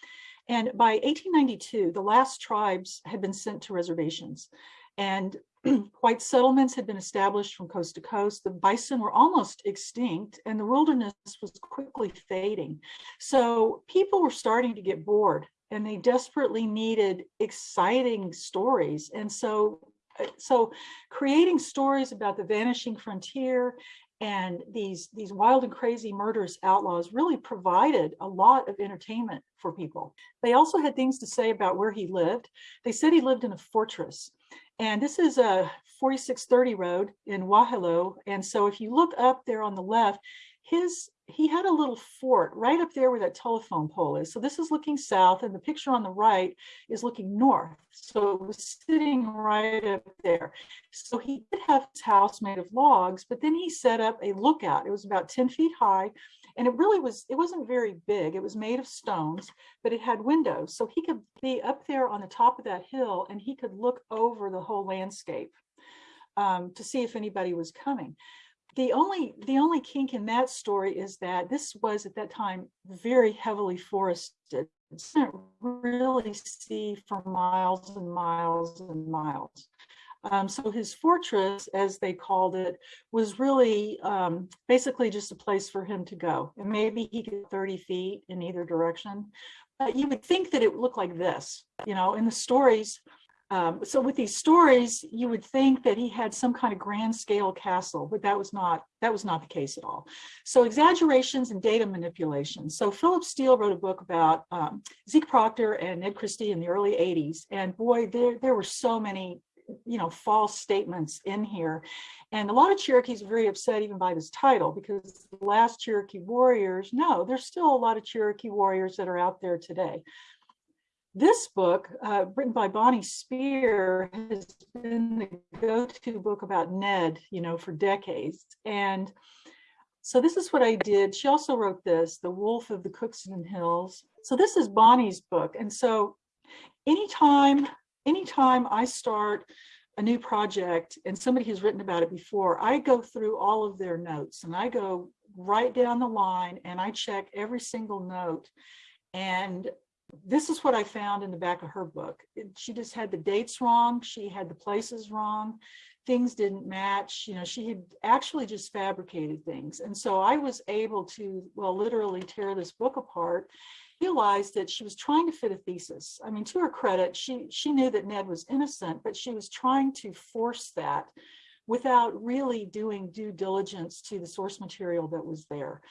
And by 1892, the last tribes had been sent to reservations and white settlements had been established from coast to coast. The bison were almost extinct and the wilderness was quickly fading. So people were starting to get bored and they desperately needed exciting stories. And so uh, so creating stories about the vanishing frontier and these these wild and crazy murderous outlaws really provided a lot of entertainment for people. They also had things to say about where he lived. They said he lived in a fortress. And this is a 4630 road in Wauhillau. And so if you look up there on the left, his he had a little fort right up there where that telephone pole is. So this is looking south and the picture on the right is looking north. So it was sitting right up there. So he did have his house made of logs, but then he set up a lookout. It was about 10 feet high and it really was, it wasn't very big. It was made of stones, but it had windows. So he could be up there on the top of that hill and he could look over the whole landscape um, to see if anybody was coming the only the only kink in that story is that this was at that time very heavily forested. It didn't really see for miles and miles and miles. Um, so his fortress, as they called it, was really um, basically just a place for him to go. And maybe he could 30 feet in either direction. But you would think that it would look like this, you know, in the stories, um, so with these stories, you would think that he had some kind of grand scale castle, but that was not that was not the case at all. So exaggerations and data manipulation. So Phillip Steele wrote a book about um, Zeke Proctor and Ned Christie in the early 80s. And boy, there, there were so many you know, false statements in here. And a lot of Cherokees are very upset even by this title because the last Cherokee warriors, no, there's still a lot of Cherokee warriors that are out there today. This book, uh, written by Bonnie Speer, has been the go-to book about Ned, you know, for decades. And so this is what I did. She also wrote this, The Wolf of the Cookson Hills. So this is Bonnie's book. And so anytime, anytime I start a new project and somebody has written about it before, I go through all of their notes and I go right down the line and I check every single note. And this is what I found in the back of her book. She just had the dates wrong. She had the places wrong. Things didn't match. You know, she had actually just fabricated things. And so I was able to, well, literally tear this book apart realized that she was trying to fit a thesis. I mean, to her credit, she she knew that Ned was innocent, but she was trying to force that without really doing due diligence to the source material that was there.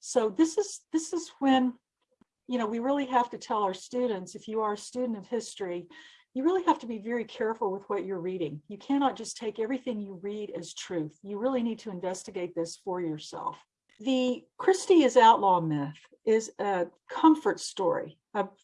So this is this is when, you know, we really have to tell our students, if you are a student of history, you really have to be very careful with what you're reading. You cannot just take everything you read as truth. You really need to investigate this for yourself. The Christie is outlaw myth is a comfort story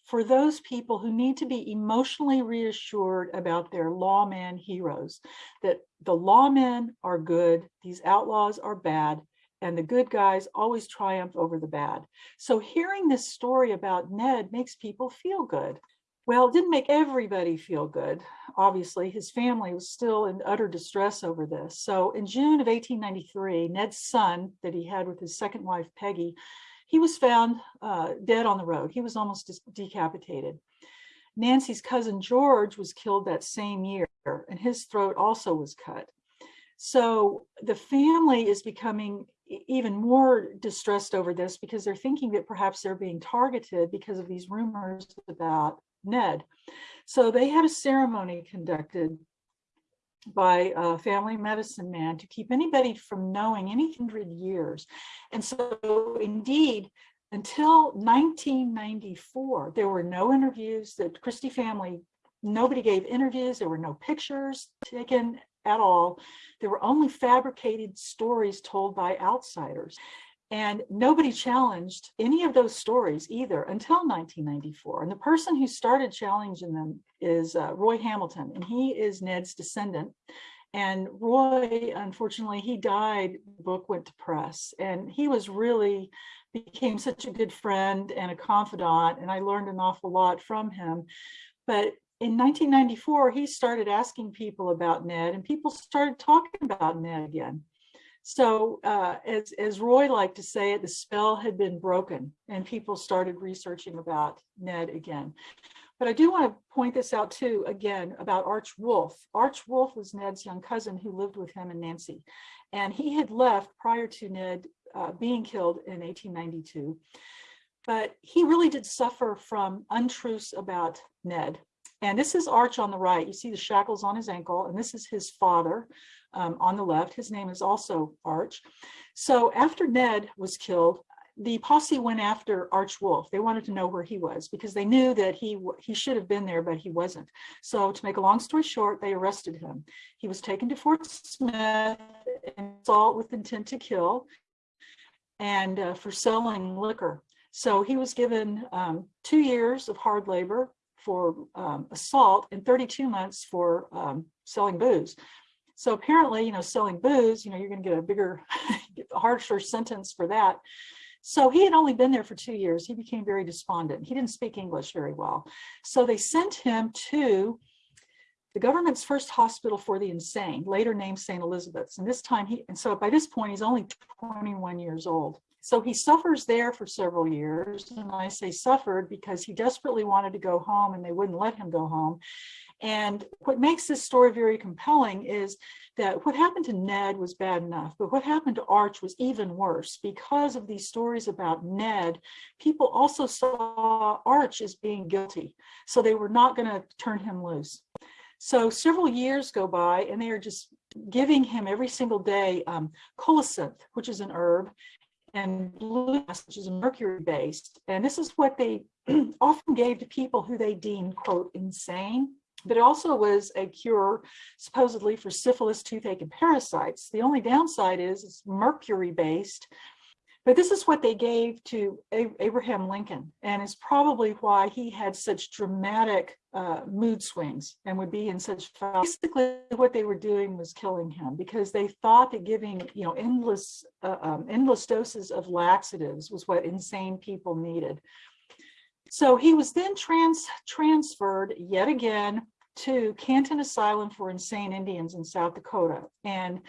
for those people who need to be emotionally reassured about their lawman heroes, that the lawmen are good, these outlaws are bad, and the good guys always triumph over the bad. So hearing this story about Ned makes people feel good. Well, it didn't make everybody feel good. Obviously, his family was still in utter distress over this. So in June of 1893, Ned's son that he had with his second wife, Peggy, he was found uh, dead on the road. He was almost decapitated. Nancy's cousin George was killed that same year, and his throat also was cut. So the family is becoming even more distressed over this because they're thinking that perhaps they're being targeted because of these rumors about Ned. So they had a ceremony conducted by a family medicine man to keep anybody from knowing any hundred years. And so indeed, until 1994, there were no interviews that Christie family, nobody gave interviews, there were no pictures taken at all. There were only fabricated stories told by outsiders. And nobody challenged any of those stories either until 1994. And the person who started challenging them is uh, Roy Hamilton, and he is Ned's descendant. And Roy, unfortunately, he died, the book went to press, and he was really became such a good friend and a confidant, and I learned an awful lot from him. But in 1994, he started asking people about Ned, and people started talking about Ned again. So uh, as, as Roy liked to say it, the spell had been broken and people started researching about Ned again. But I do want to point this out too, again, about Arch Wolf. Arch Wolf was Ned's young cousin who lived with him and Nancy. And he had left prior to Ned uh, being killed in 1892. But he really did suffer from untruths about Ned. And this is Arch on the right. You see the shackles on his ankle, and this is his father um, on the left. His name is also Arch. So after Ned was killed, the posse went after Arch Wolf. They wanted to know where he was because they knew that he he should have been there, but he wasn't. So to make a long story short, they arrested him. He was taken to Fort Smith and assault with intent to kill and uh, for selling liquor. So he was given um, two years of hard labor for um, assault and 32 months for um, selling booze. So apparently, you know, selling booze, you know, you're going to get a bigger, harsher sentence for that. So he had only been there for two years. He became very despondent. He didn't speak English very well. So they sent him to the government's first hospital for the insane, later named St. Elizabeth's. And this time he, and so by this point, he's only 21 years old. So he suffers there for several years. And I say suffered because he desperately wanted to go home and they wouldn't let him go home. And what makes this story very compelling is that what happened to Ned was bad enough, but what happened to Arch was even worse. Because of these stories about Ned, people also saw Arch as being guilty. So they were not going to turn him loose. So several years go by and they are just giving him every single day um, colocynth, which is an herb, and blue, which is mercury based. And this is what they often gave to people who they deemed, quote, insane. But it also was a cure supposedly for syphilis, toothache, and parasites. The only downside is it's mercury based. But this is what they gave to Abraham Lincoln, and is probably why he had such dramatic uh, mood swings and would be in such. Basically, what they were doing was killing him because they thought that giving, you know, endless, uh, um, endless doses of laxatives was what insane people needed. So he was then trans transferred yet again to Canton Asylum for Insane Indians in South Dakota. And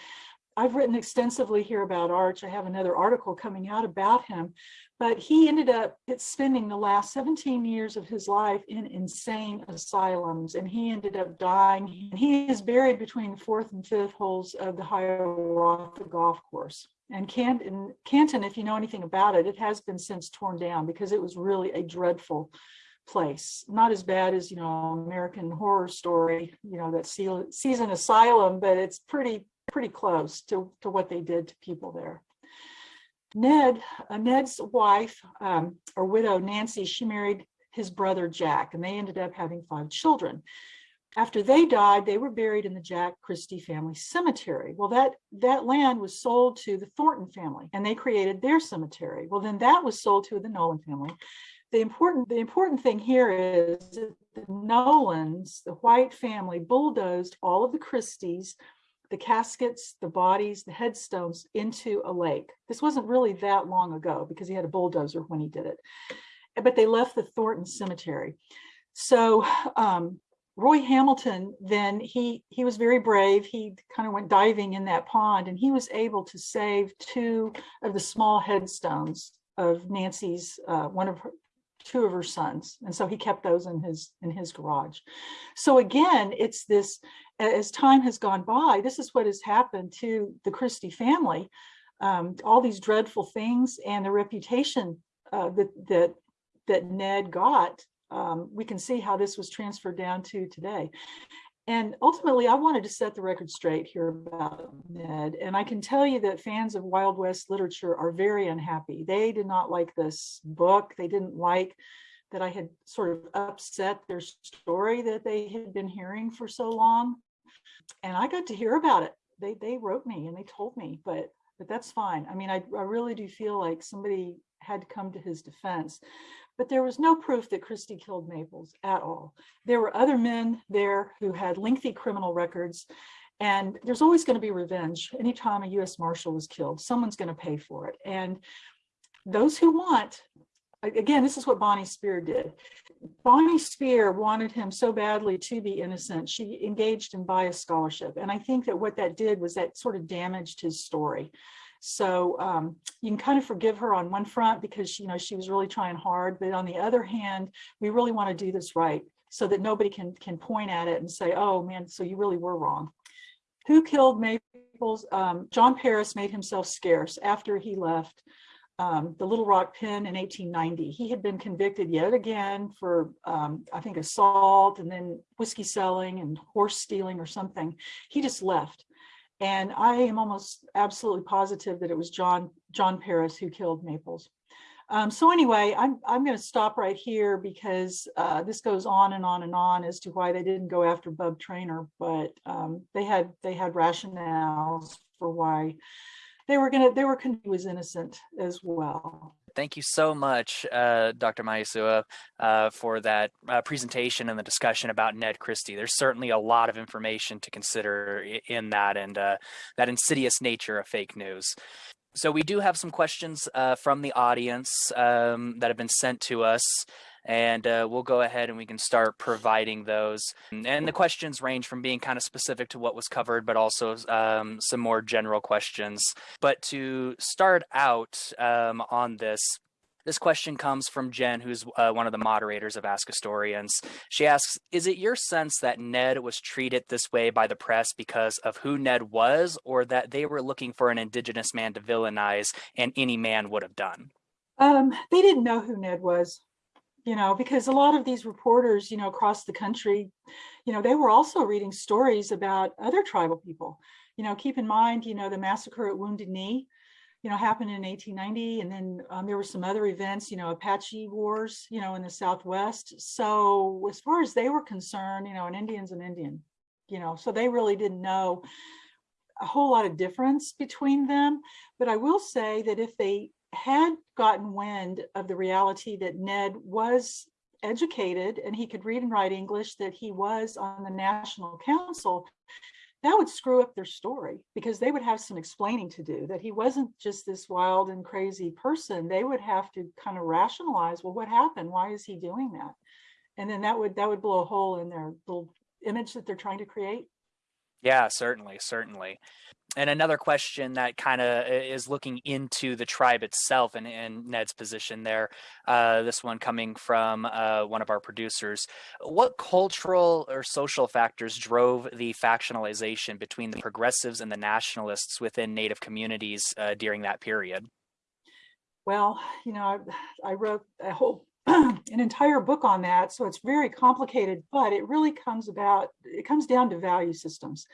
I've written extensively here about Arch. I have another article coming out about him, but he ended up spending the last 17 years of his life in insane asylums, and he ended up dying. He is buried between the fourth and fifth holes of the Hiawatha Golf Course. And Canton, Canton, if you know anything about it, it has been since torn down because it was really a dreadful place. Not as bad as, you know, American Horror Story, you know, that sees an asylum, but it's pretty pretty close to, to what they did to people there. Ned, uh, Ned's wife um, or widow, Nancy, she married his brother Jack, and they ended up having five children. After they died, they were buried in the Jack Christie family cemetery. Well, that, that land was sold to the Thornton family, and they created their cemetery. Well, then that was sold to the Nolan family. The important, the important thing here is that the Nolans, the White family, bulldozed all of the Christies the caskets, the bodies, the headstones into a lake. This wasn't really that long ago because he had a bulldozer when he did it. But they left the Thornton Cemetery. So um, Roy Hamilton, then he he was very brave. He kind of went diving in that pond and he was able to save two of the small headstones of Nancy's, uh, one of her, two of her sons. And so he kept those in his in his garage. So again, it's this as time has gone by, this is what has happened to the Christie family. Um, all these dreadful things and the reputation uh, that, that, that Ned got, um, we can see how this was transferred down to today. And ultimately, I wanted to set the record straight here about Ned. And I can tell you that fans of Wild West literature are very unhappy. They did not like this book. They didn't like that I had sort of upset their story that they had been hearing for so long and I got to hear about it. They they wrote me and they told me, but but that's fine. I mean, I, I really do feel like somebody had to come to his defense, but there was no proof that Christie killed Maples at all. There were other men there who had lengthy criminal records, and there's always going to be revenge. Anytime a U.S. Marshal is killed, someone's going to pay for it. And those who want again, this is what Bonnie Speer did. Bonnie Speer wanted him so badly to be innocent. She engaged in bias scholarship. And I think that what that did was that sort of damaged his story. So um, you can kind of forgive her on one front because you know she was really trying hard. But on the other hand, we really want to do this right so that nobody can can point at it and say, oh man, so you really were wrong. Who killed Maples? Um, John Paris made himself scarce after he left um, the Little Rock Pen in 1890. He had been convicted yet again for, um, I think, assault and then whiskey selling and horse stealing or something. He just left. And I am almost absolutely positive that it was John, John Paris who killed Maples. Um, so anyway, I'm, I'm going to stop right here because uh, this goes on and on and on as to why they didn't go after Bub Trainer, but um, they had they had rationales for why they were gonna they were was innocent as well.
Thank you so much, uh, Dr. Mihesuah, uh, for that uh, presentation and the discussion about Ned Christie. There's certainly a lot of information to consider in that and uh, that insidious nature of fake news. So we do have some questions uh, from the audience um, that have been sent to us and uh, we'll go ahead and we can start providing those. And the questions range from being kind of specific to what was covered, but also um, some more general questions. But to start out um, on this, this question comes from Jen, who's uh, one of the moderators of Ask Historians. She asks, is it your sense that Ned was treated this way by the press because of who Ned was, or that they were looking for an indigenous man to villainize and any man would have done?
Um, they didn't know who Ned was you know, because a lot of these reporters, you know, across the country, you know, they were also reading stories about other tribal people. You know, keep in mind, you know, the massacre at Wounded Knee, you know, happened in 1890. And then um, there were some other events, you know, Apache wars, you know, in the Southwest. So as far as they were concerned, you know, an Indian's an Indian, you know, so they really didn't know a whole lot of difference between them. But I will say that if they had gotten wind of the reality that Ned was educated and he could read and write English, that he was on the National Council, that would screw up their story because they would have some explaining to do that he wasn't just this wild and crazy person. They would have to kind of rationalize, well, what happened? Why is he doing that? And then that would that would blow a hole in their little image that they're trying to create.
Yeah, certainly, certainly. And another question that kind of is looking into the tribe itself and, and Ned's position there. Uh, this one coming from uh, one of our producers. What cultural or social factors drove the factionalization between the progressives and the nationalists within Native communities uh, during that period?
Well, you know, I, I wrote a whole an entire book on that, so it's very complicated, but it really comes about, it comes down to value systems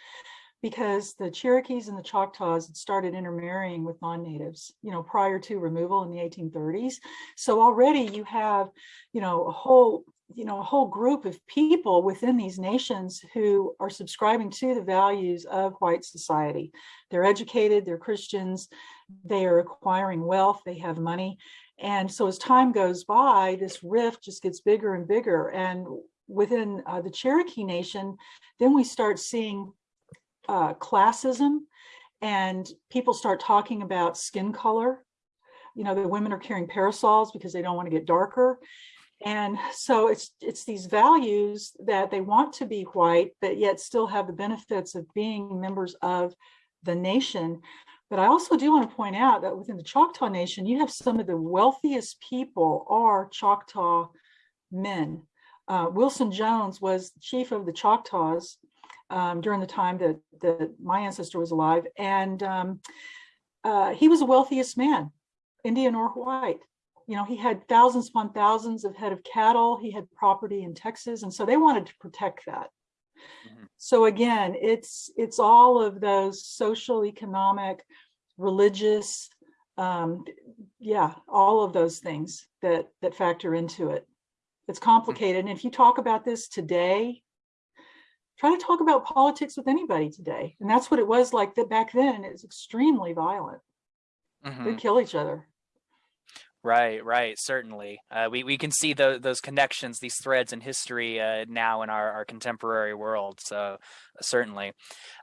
because the Cherokees and the Choctaws had started intermarrying with non-natives, you know, prior to removal in the 1830s. So already you have, you know, a whole, you know, a whole group of people within these nations who are subscribing to the values of white society. They're educated, they're Christians, they are acquiring wealth, they have money. And so as time goes by, this rift just gets bigger and bigger. And within uh, the Cherokee Nation, then we start seeing uh, classism and people start talking about skin color. You know, the women are carrying parasols because they don't want to get darker. And so it's it's these values that they want to be white, but yet still have the benefits of being members of the nation. But I also do want to point out that within the Choctaw Nation, you have some of the wealthiest people are Choctaw men. Uh, Wilson Jones was chief of the Choctaws um, during the time that, that my ancestor was alive. And um, uh, he was the wealthiest man, Indian or white. You know, he had thousands upon thousands of head of cattle. He had property in Texas. And so they wanted to protect that. Mm -hmm. So again, it's it's all of those social, economic, religious, um, yeah, all of those things that that factor into it. It's complicated. And if you talk about this today, try to talk about politics with anybody today. And that's what it was like that back then. It was extremely violent. Mm -hmm. They kill each other.
Right, right, certainly. Uh, we, we can see the, those connections, these threads in history uh, now in our, our contemporary world, so certainly.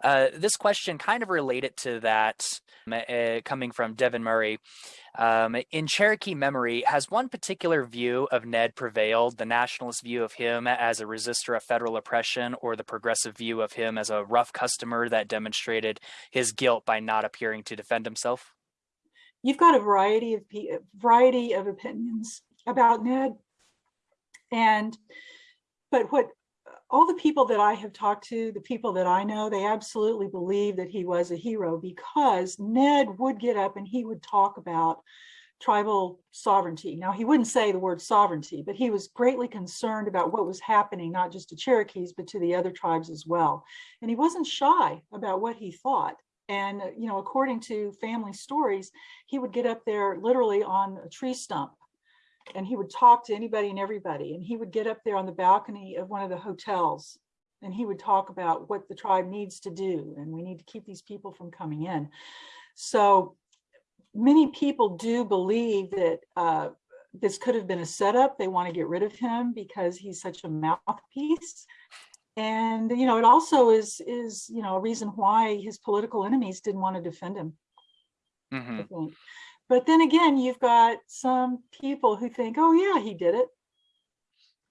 Uh, this question kind of related to that, uh, coming from Devin Murray. Um, in Cherokee memory, has one particular view of Ned prevailed, the nationalist view of him as a resistor of federal oppression or the progressive view of him as a rough customer that demonstrated his guilt by not appearing to defend himself?
You've got a variety of variety of opinions about Ned. And, but what all the people that I have talked to, the people that I know, they absolutely believe that he was a hero because Ned would get up and he would talk about tribal sovereignty. Now, he wouldn't say the word sovereignty, but he was greatly concerned about what was happening, not just to Cherokees, but to the other tribes as well. And he wasn't shy about what he thought. And, uh, you know, according to family stories, he would get up there literally on a tree stump and he would talk to anybody and everybody. And he would get up there on the balcony of one of the hotels and he would talk about what the tribe needs to do. And we need to keep these people from coming in. So many people do believe that uh, this could have been a setup. They want to get rid of him because he's such a mouthpiece and you know it also is is you know a reason why his political enemies didn't want to defend him mm -hmm. but then again you've got some people who think oh yeah he did it.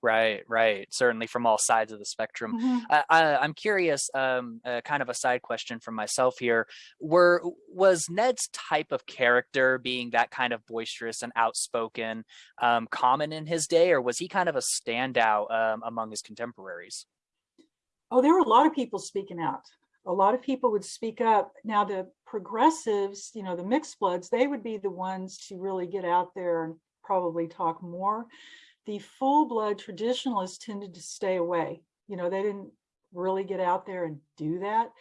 Right right certainly from all sides of the spectrum. Mm -hmm. I, am curious um, uh, kind of a side question from myself here. Were was ned's type of character being that kind of boisterous and outspoken um, common in his day or was he kind of a standout um, among his contemporaries
Oh, there were a lot of people speaking out. A lot of people would speak up. Now the progressives, you know, the mixed bloods, they would be the ones to really get out there and probably talk more. The full blood traditionalists tended to stay away. You know, they didn't really get out there and do that.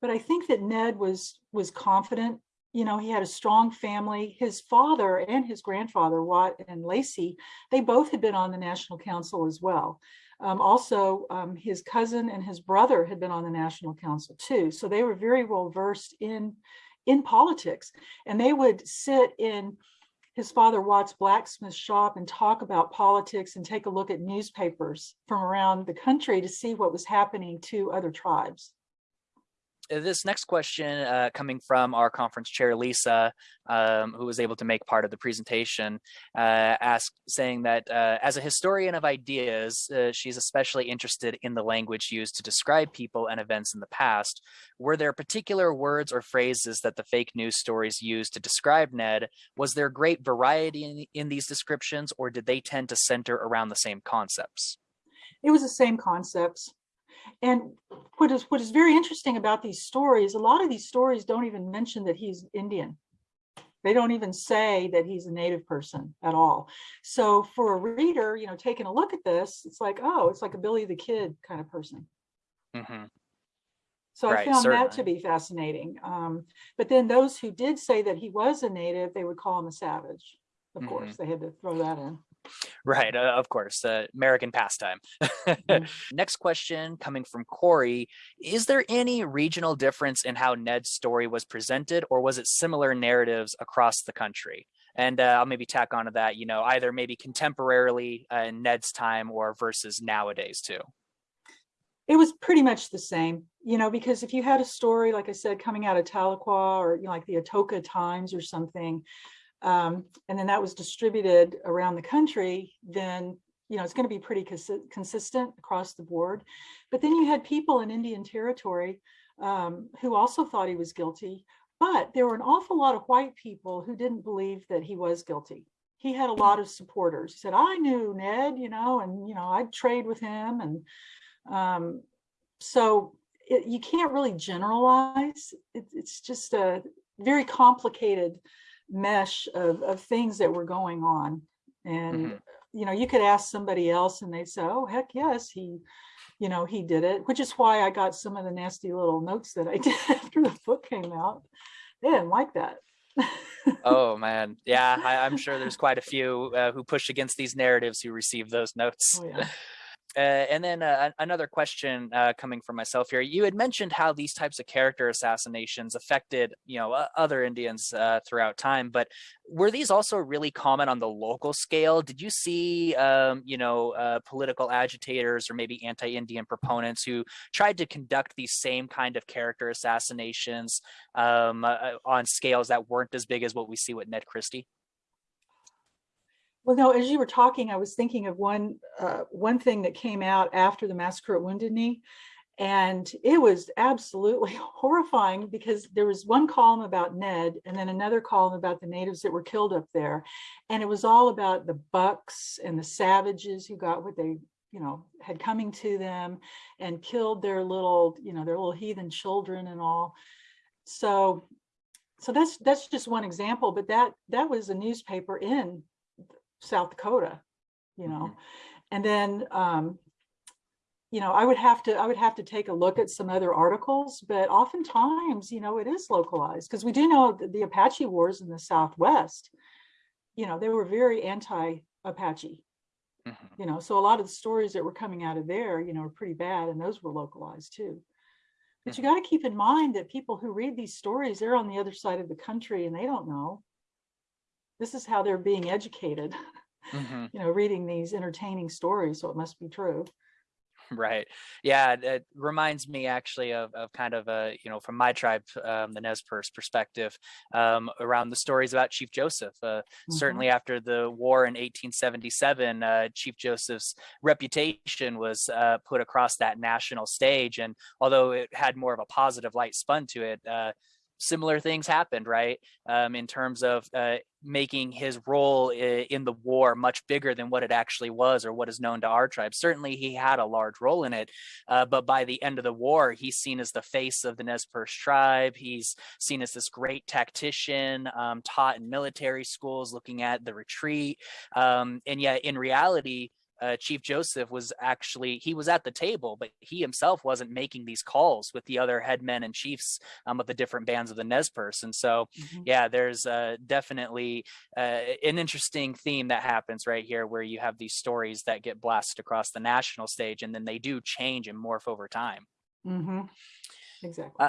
But I think that Ned was was confident. You know, he had a strong family. His father and his grandfather, Watt and Lacey, they both had been on the National Council as well. Um, also, um, his cousin and his brother had been on the National Council too. So they were very well versed in, in politics. And they would sit in his father Watt's blacksmith shop and talk about politics and take a look at newspapers from around the country to see what was happening to other tribes.
Uh, this next question uh, coming from our conference chair, Lisa, um, who was able to make part of the presentation, uh, asked saying that uh, as a historian of ideas, uh, she's especially interested in the language used to describe people and events in the past. Were there particular words or phrases that the fake news stories used to describe Ned? Was there great variety in, in these descriptions or did they tend to center around the same concepts?
It was the same concepts. And what is what is very interesting about these stories, a lot of these stories don't even mention that he's Indian. They don't even say that he's a native person at all. So for a reader, you know, taking a look at this, it's like, oh, it's like a Billy the Kid kind of person.
Mhm.
So I
Right,
found that to be fascinating. Um, but then those who did say that he was a native, they would call him a savage. Of
Mhm.
course, they had to throw that in.
Right, uh, of course, uh, American pastime. Next question coming from Corey. Is there any regional difference in how Ned's story was presented or was it similar narratives across the country? And uh, I'll maybe tack onto that, you know, either maybe contemporarily uh, in Ned's time or versus nowadays too.
It was pretty much the same, you know, because if you had a story, like I said, coming out of Tahlequah or you know, like the Atoka Times or something, um, and then that was distributed around the country, then you know it's going to be pretty consi- consistent across the board. But then you had people in Indian Territory um, who also thought he was guilty, but there were an awful lot of white people who didn't believe that he was guilty. He had a lot of supporters. He said, "I knew Ned, you know, and you know I'd trade with him," and um, so it, you can't really generalize. It, it's just a very complicated mesh of, of things that were going on. And,
Mhm.
you know, you could ask somebody else and they'd say, oh, heck yes, he, you know, he did it, which is why I got some of the nasty little notes that I did after the book came out. They didn't like that.
Oh man, yeah, I, I'm sure there's quite a few uh, who push against these narratives who receive those notes.
Oh, yeah.
Uh, and then uh, another question uh, coming from myself here. You had mentioned how these types of character assassinations affected, you know, other Indians uh, throughout time. But were these also really common on the local scale? Did you see, um, you know, uh, political agitators or maybe anti-Indian proponents who tried to conduct these same kind of character assassinations um, uh, on scales that weren't as big as what we see with Ned Christie?
Well, no, as you were talking, I was thinking of one uh, one thing that came out after the massacre at Wounded Knee, and it was absolutely horrifying because there was one column about Ned and then another column about the natives that were killed up there, and it was all about the bucks and the savages who got what they you know had coming to them and killed their little you know their little heathen children and all. So so that's that's just one example, but that that was a newspaper in South Dakota, you know,
Mhm.
and then, um, you know, I would have to, I would have to take a look at some other articles, but oftentimes, you know, it is localized because we do know that the Apache wars in the Southwest, you know, they were very anti-Apache,
Mhm.
you know, so a lot of the stories that were coming out of there, you know, are pretty bad and those were localized too. But you got to keep in mind that people who read these stories, they're on the other side of the country and they don't know. This is how they're being educated,
Mhm.
you know, reading these entertaining stories, so it must be true.
Right. Yeah, it reminds me actually of, of kind of a, you know, from my tribe, um, the Nez Perce perspective, um, around the stories about Chief Joseph. Uh,
Mhm.
Certainly after the war in 1877, uh, Chief Joseph's reputation was uh, put across that national stage. And although it had more of a positive light spun to it, uh, similar things happened, right? Um, in terms of uh, making his role in the war much bigger than what it actually was or what is known to our tribe. Certainly, he had a large role in it, uh, but by the end of the war, he's seen as the face of the Nez Perce tribe. He's seen as this great tactician, um, taught in military schools, looking at the retreat, um, and yet in reality. Uh, Chief Joseph was actually he was at the table, but he himself wasn't making these calls with the other headmen and chiefs um, of the different bands of the Nez Perce. And so,
Mhm.
yeah, there's uh, definitely uh, an interesting theme that happens right here where you have these stories that get blasted across the national stage and then they do change and morph over time.
Mhm. Exactly.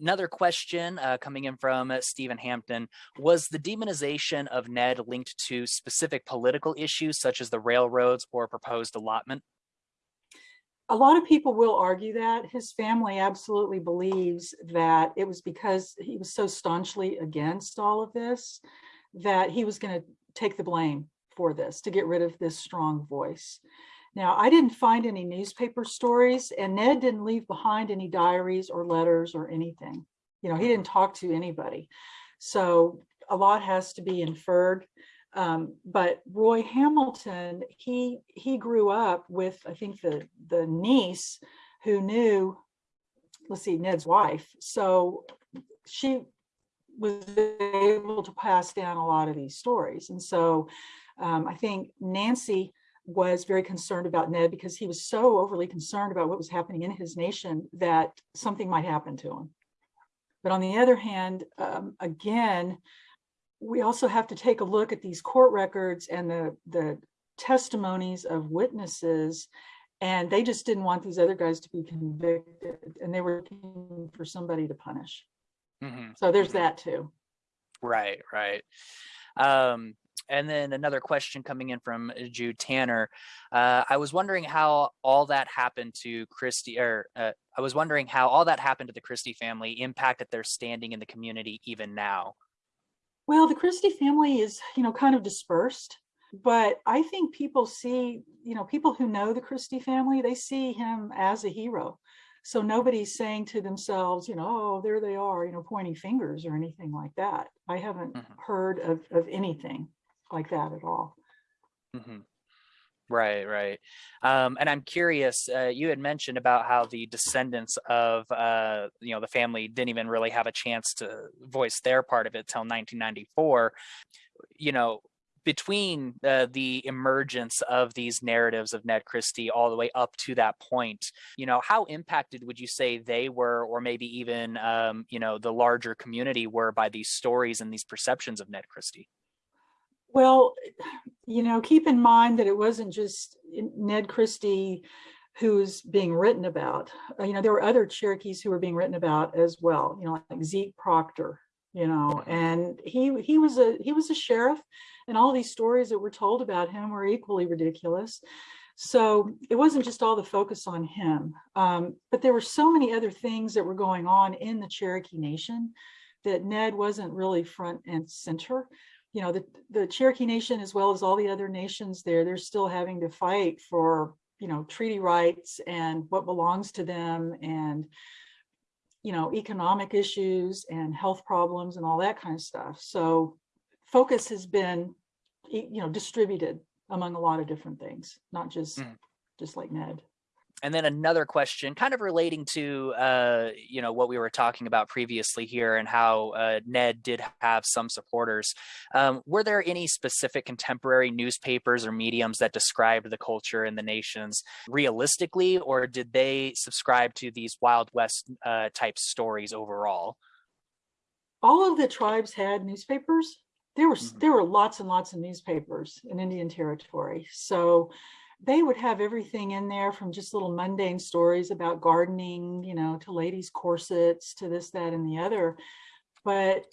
Another question uh, coming in from uh, Stephen Hampton was the demonization of Ned linked to specific political issues such as the railroads or proposed allotment?
a lot of people will argue that his family absolutely believes that it was because he was so staunchly against all of this that he was going to take the blame for this to get rid of this strong voice. Now, I didn't find any newspaper stories and Ned didn't leave behind any diaries or letters or anything. You know, he didn't talk to anybody. So a lot has to be inferred. Um, but Roy Hamilton, he he grew up with, I think, the, the niece who knew, let's see, Ned's wife. So she was able to pass down a lot of these stories. And so um, I think Nancy was very concerned about Ned because he was so overly concerned about what was happening in his nation that something might happen to him. But on the other hand, um, again, we also have to take a look at these court records and the, the testimonies of witnesses and they just didn't want these other guys to be convicted and they were looking for somebody to punish.
Mm -hmm.
So there's that too.
Right, right. Um, and then another question coming in from uh, Jude Tanner. Uh, I was wondering how all that happened to Christie, or uh, I was wondering how all that happened to the Christie family impacted their standing in the community even now.
Well, the Christie family is, you know, kind of dispersed, but I think people see, you know, people who know the Christie family, they see him as a hero. So nobody's saying to themselves, you know, oh, there they are, you know, pointing fingers or anything like that. I haven't mm -hmm. heard of, of anything like that at all.
Mm -hmm. Right, right. Um, and I'm curious, uh, you had mentioned about how the descendants of, uh, you know, the family didn't even really have a chance to voice their part of it till 1994. You know, between uh, the emergence of these narratives of Ned Christie all the way up to that point, you know, how impacted would you say they were, or maybe even, um, you know, the larger community were by these stories and these perceptions of Ned Christie?
Well, you know, keep in mind that it wasn't just Ned Christie who's being written about. Uh, you know, there were other Cherokees who were being written about as well, you know, like Zeke Proctor, you know, and he he was a he was a sheriff and all these stories that were told about him were equally ridiculous. So it wasn't just all the focus on him, um, but there were so many other things that were going on in the Cherokee Nation that Ned wasn't really front and center you know, the, the Cherokee Nation, as well as all the other nations there, they're still having to fight for, you know, treaty rights and what belongs to them and, you know, economic issues and health problems and all that kind of stuff. So focus has been, you know, distributed among a lot of different things, not just, mm. just like Ned
and then another question kind of relating to uh, you know what we were talking about previously here and how uh, ned did have some supporters. Um, were there any specific contemporary newspapers or mediums that described the culture in the nations realistically or did they subscribe to these wild west uh, type stories overall?
All of the tribes had newspapers. There were mm -hmm. there were lots and lots of newspapers in indian territory. So they would have everything in there from just little mundane stories about gardening, you know, to ladies' corsets, to this, that, and the other. But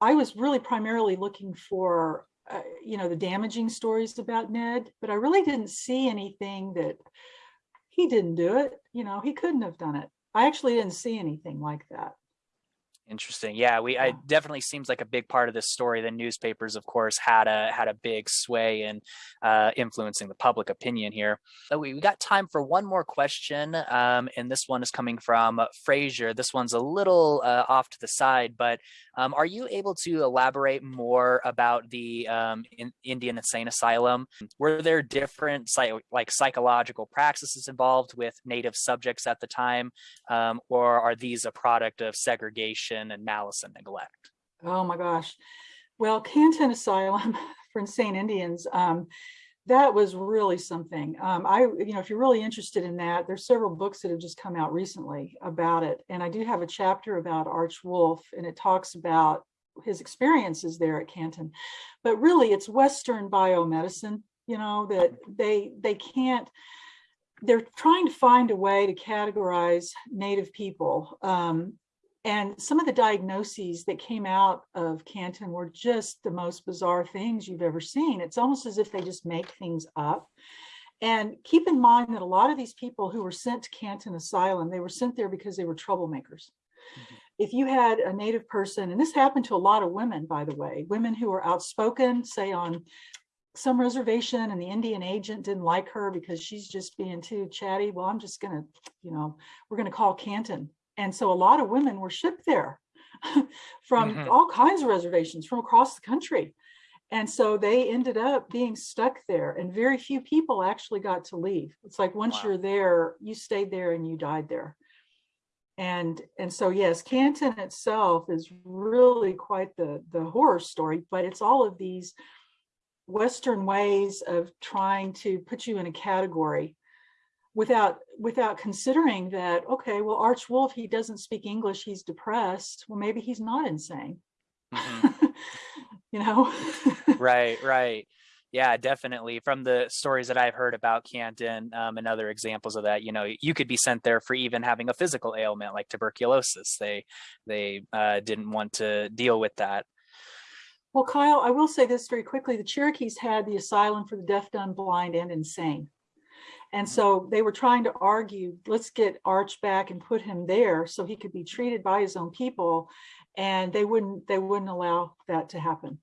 I was really primarily looking for, uh, you know, the damaging stories about Ned, but I really didn't see anything that he didn't do it. You know, he couldn't have done it. I actually didn't see anything like that.
Interesting. Yeah, we I definitely seems like a big part of this story. The newspapers, of course, had a had a big sway in uh, influencing the public opinion here. So we, we got time for one more question, um, and this one is coming from Frazier. This one's a little uh, off to the side, but um, are you able to elaborate more about the um, in Indian Insane Asylum? Were there different like psychological practices involved with Native subjects at the time, um, or are these a product of segregation and malice and neglect?
Oh my gosh. Well, Canton Asylum for Insane Indians, um, that was really something. Um, I, you know, if you're really interested in that, there's several books that have just come out recently about it. And I do have a chapter about Arch Wolf and it talks about his experiences there at Canton. But really it's Western biomedicine, you know, that they, they can't, they're trying to find a way to categorize Native people um, and some of the diagnoses that came out of Canton were just the most bizarre things you've ever seen. It's almost as if they just make things up. And keep in mind that a lot of these people who were sent to Canton Asylum, they were sent there because they were troublemakers.
Mhm.
If you had a native person, and this happened to a lot of women, by the way, women who were outspoken, say on some reservation and the Indian agent didn't like her because she's just being too chatty. Well, I'm just gonna, you know, we're gonna call Canton. And so a lot of women were shipped there from
Mhm.
all kinds of reservations from across the country. And so they ended up being stuck there and very few people actually got to leave. It's like once
Wow.
you're there, you stayed there and you died there. And and so yes, Canton itself is really quite the the horror story, but it's all of these Western ways of trying to put you in a category without without considering that, okay, well, Arch Wolf, he doesn't speak English, he's depressed. Well, maybe he's not insane.
Mhm.
you know?
right right yeah definitely from the stories that i've heard about canton um, and other examples of that you know you could be sent there for even having a physical ailment like tuberculosis they they uh, didn't want to deal with that
Well, Kyle, I will say this very quickly. The Cherokees had the asylum for the deaf, dumb, blind, and insane. And so they were trying to argue, let's get Arch back and put him there so he could be treated by his own people. And they wouldn't, they wouldn't allow that to happen.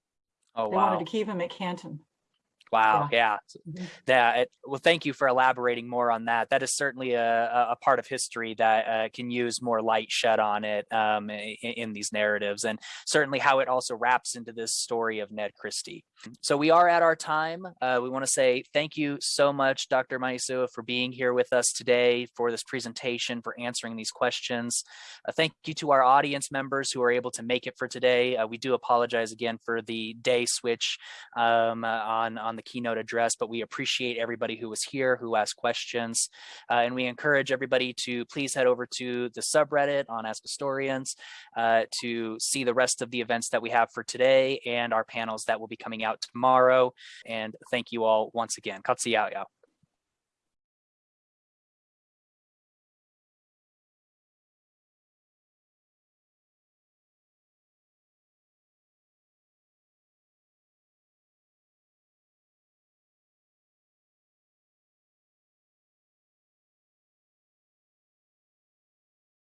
oh
They
wow
wanted to keep him at Canton.
Wow. Yeah. That. it- Well, thank you for elaborating more on that. That is certainly a, a- a part of history that uh, can use more light shed on it um, in, in these narratives, and certainly how it also wraps into this story of Ned Christie. So we are at our time. Uh, we want to say thank you so much, Dr. Mihesuah, for being here with us today for this presentation, for answering these questions. Uh, thank you to our audience members who are able to make it for today. Uh, we do apologize again for the day switch um, uh, on on the keynote address, but we appreciate everybody who was here, who asked questions, uh, and we encourage everybody to please head over to the subreddit on Ask Historians uh, to see the rest of the events that we have for today and our panels that will be coming out tomorrow. And thank you all once again. Katsuyao.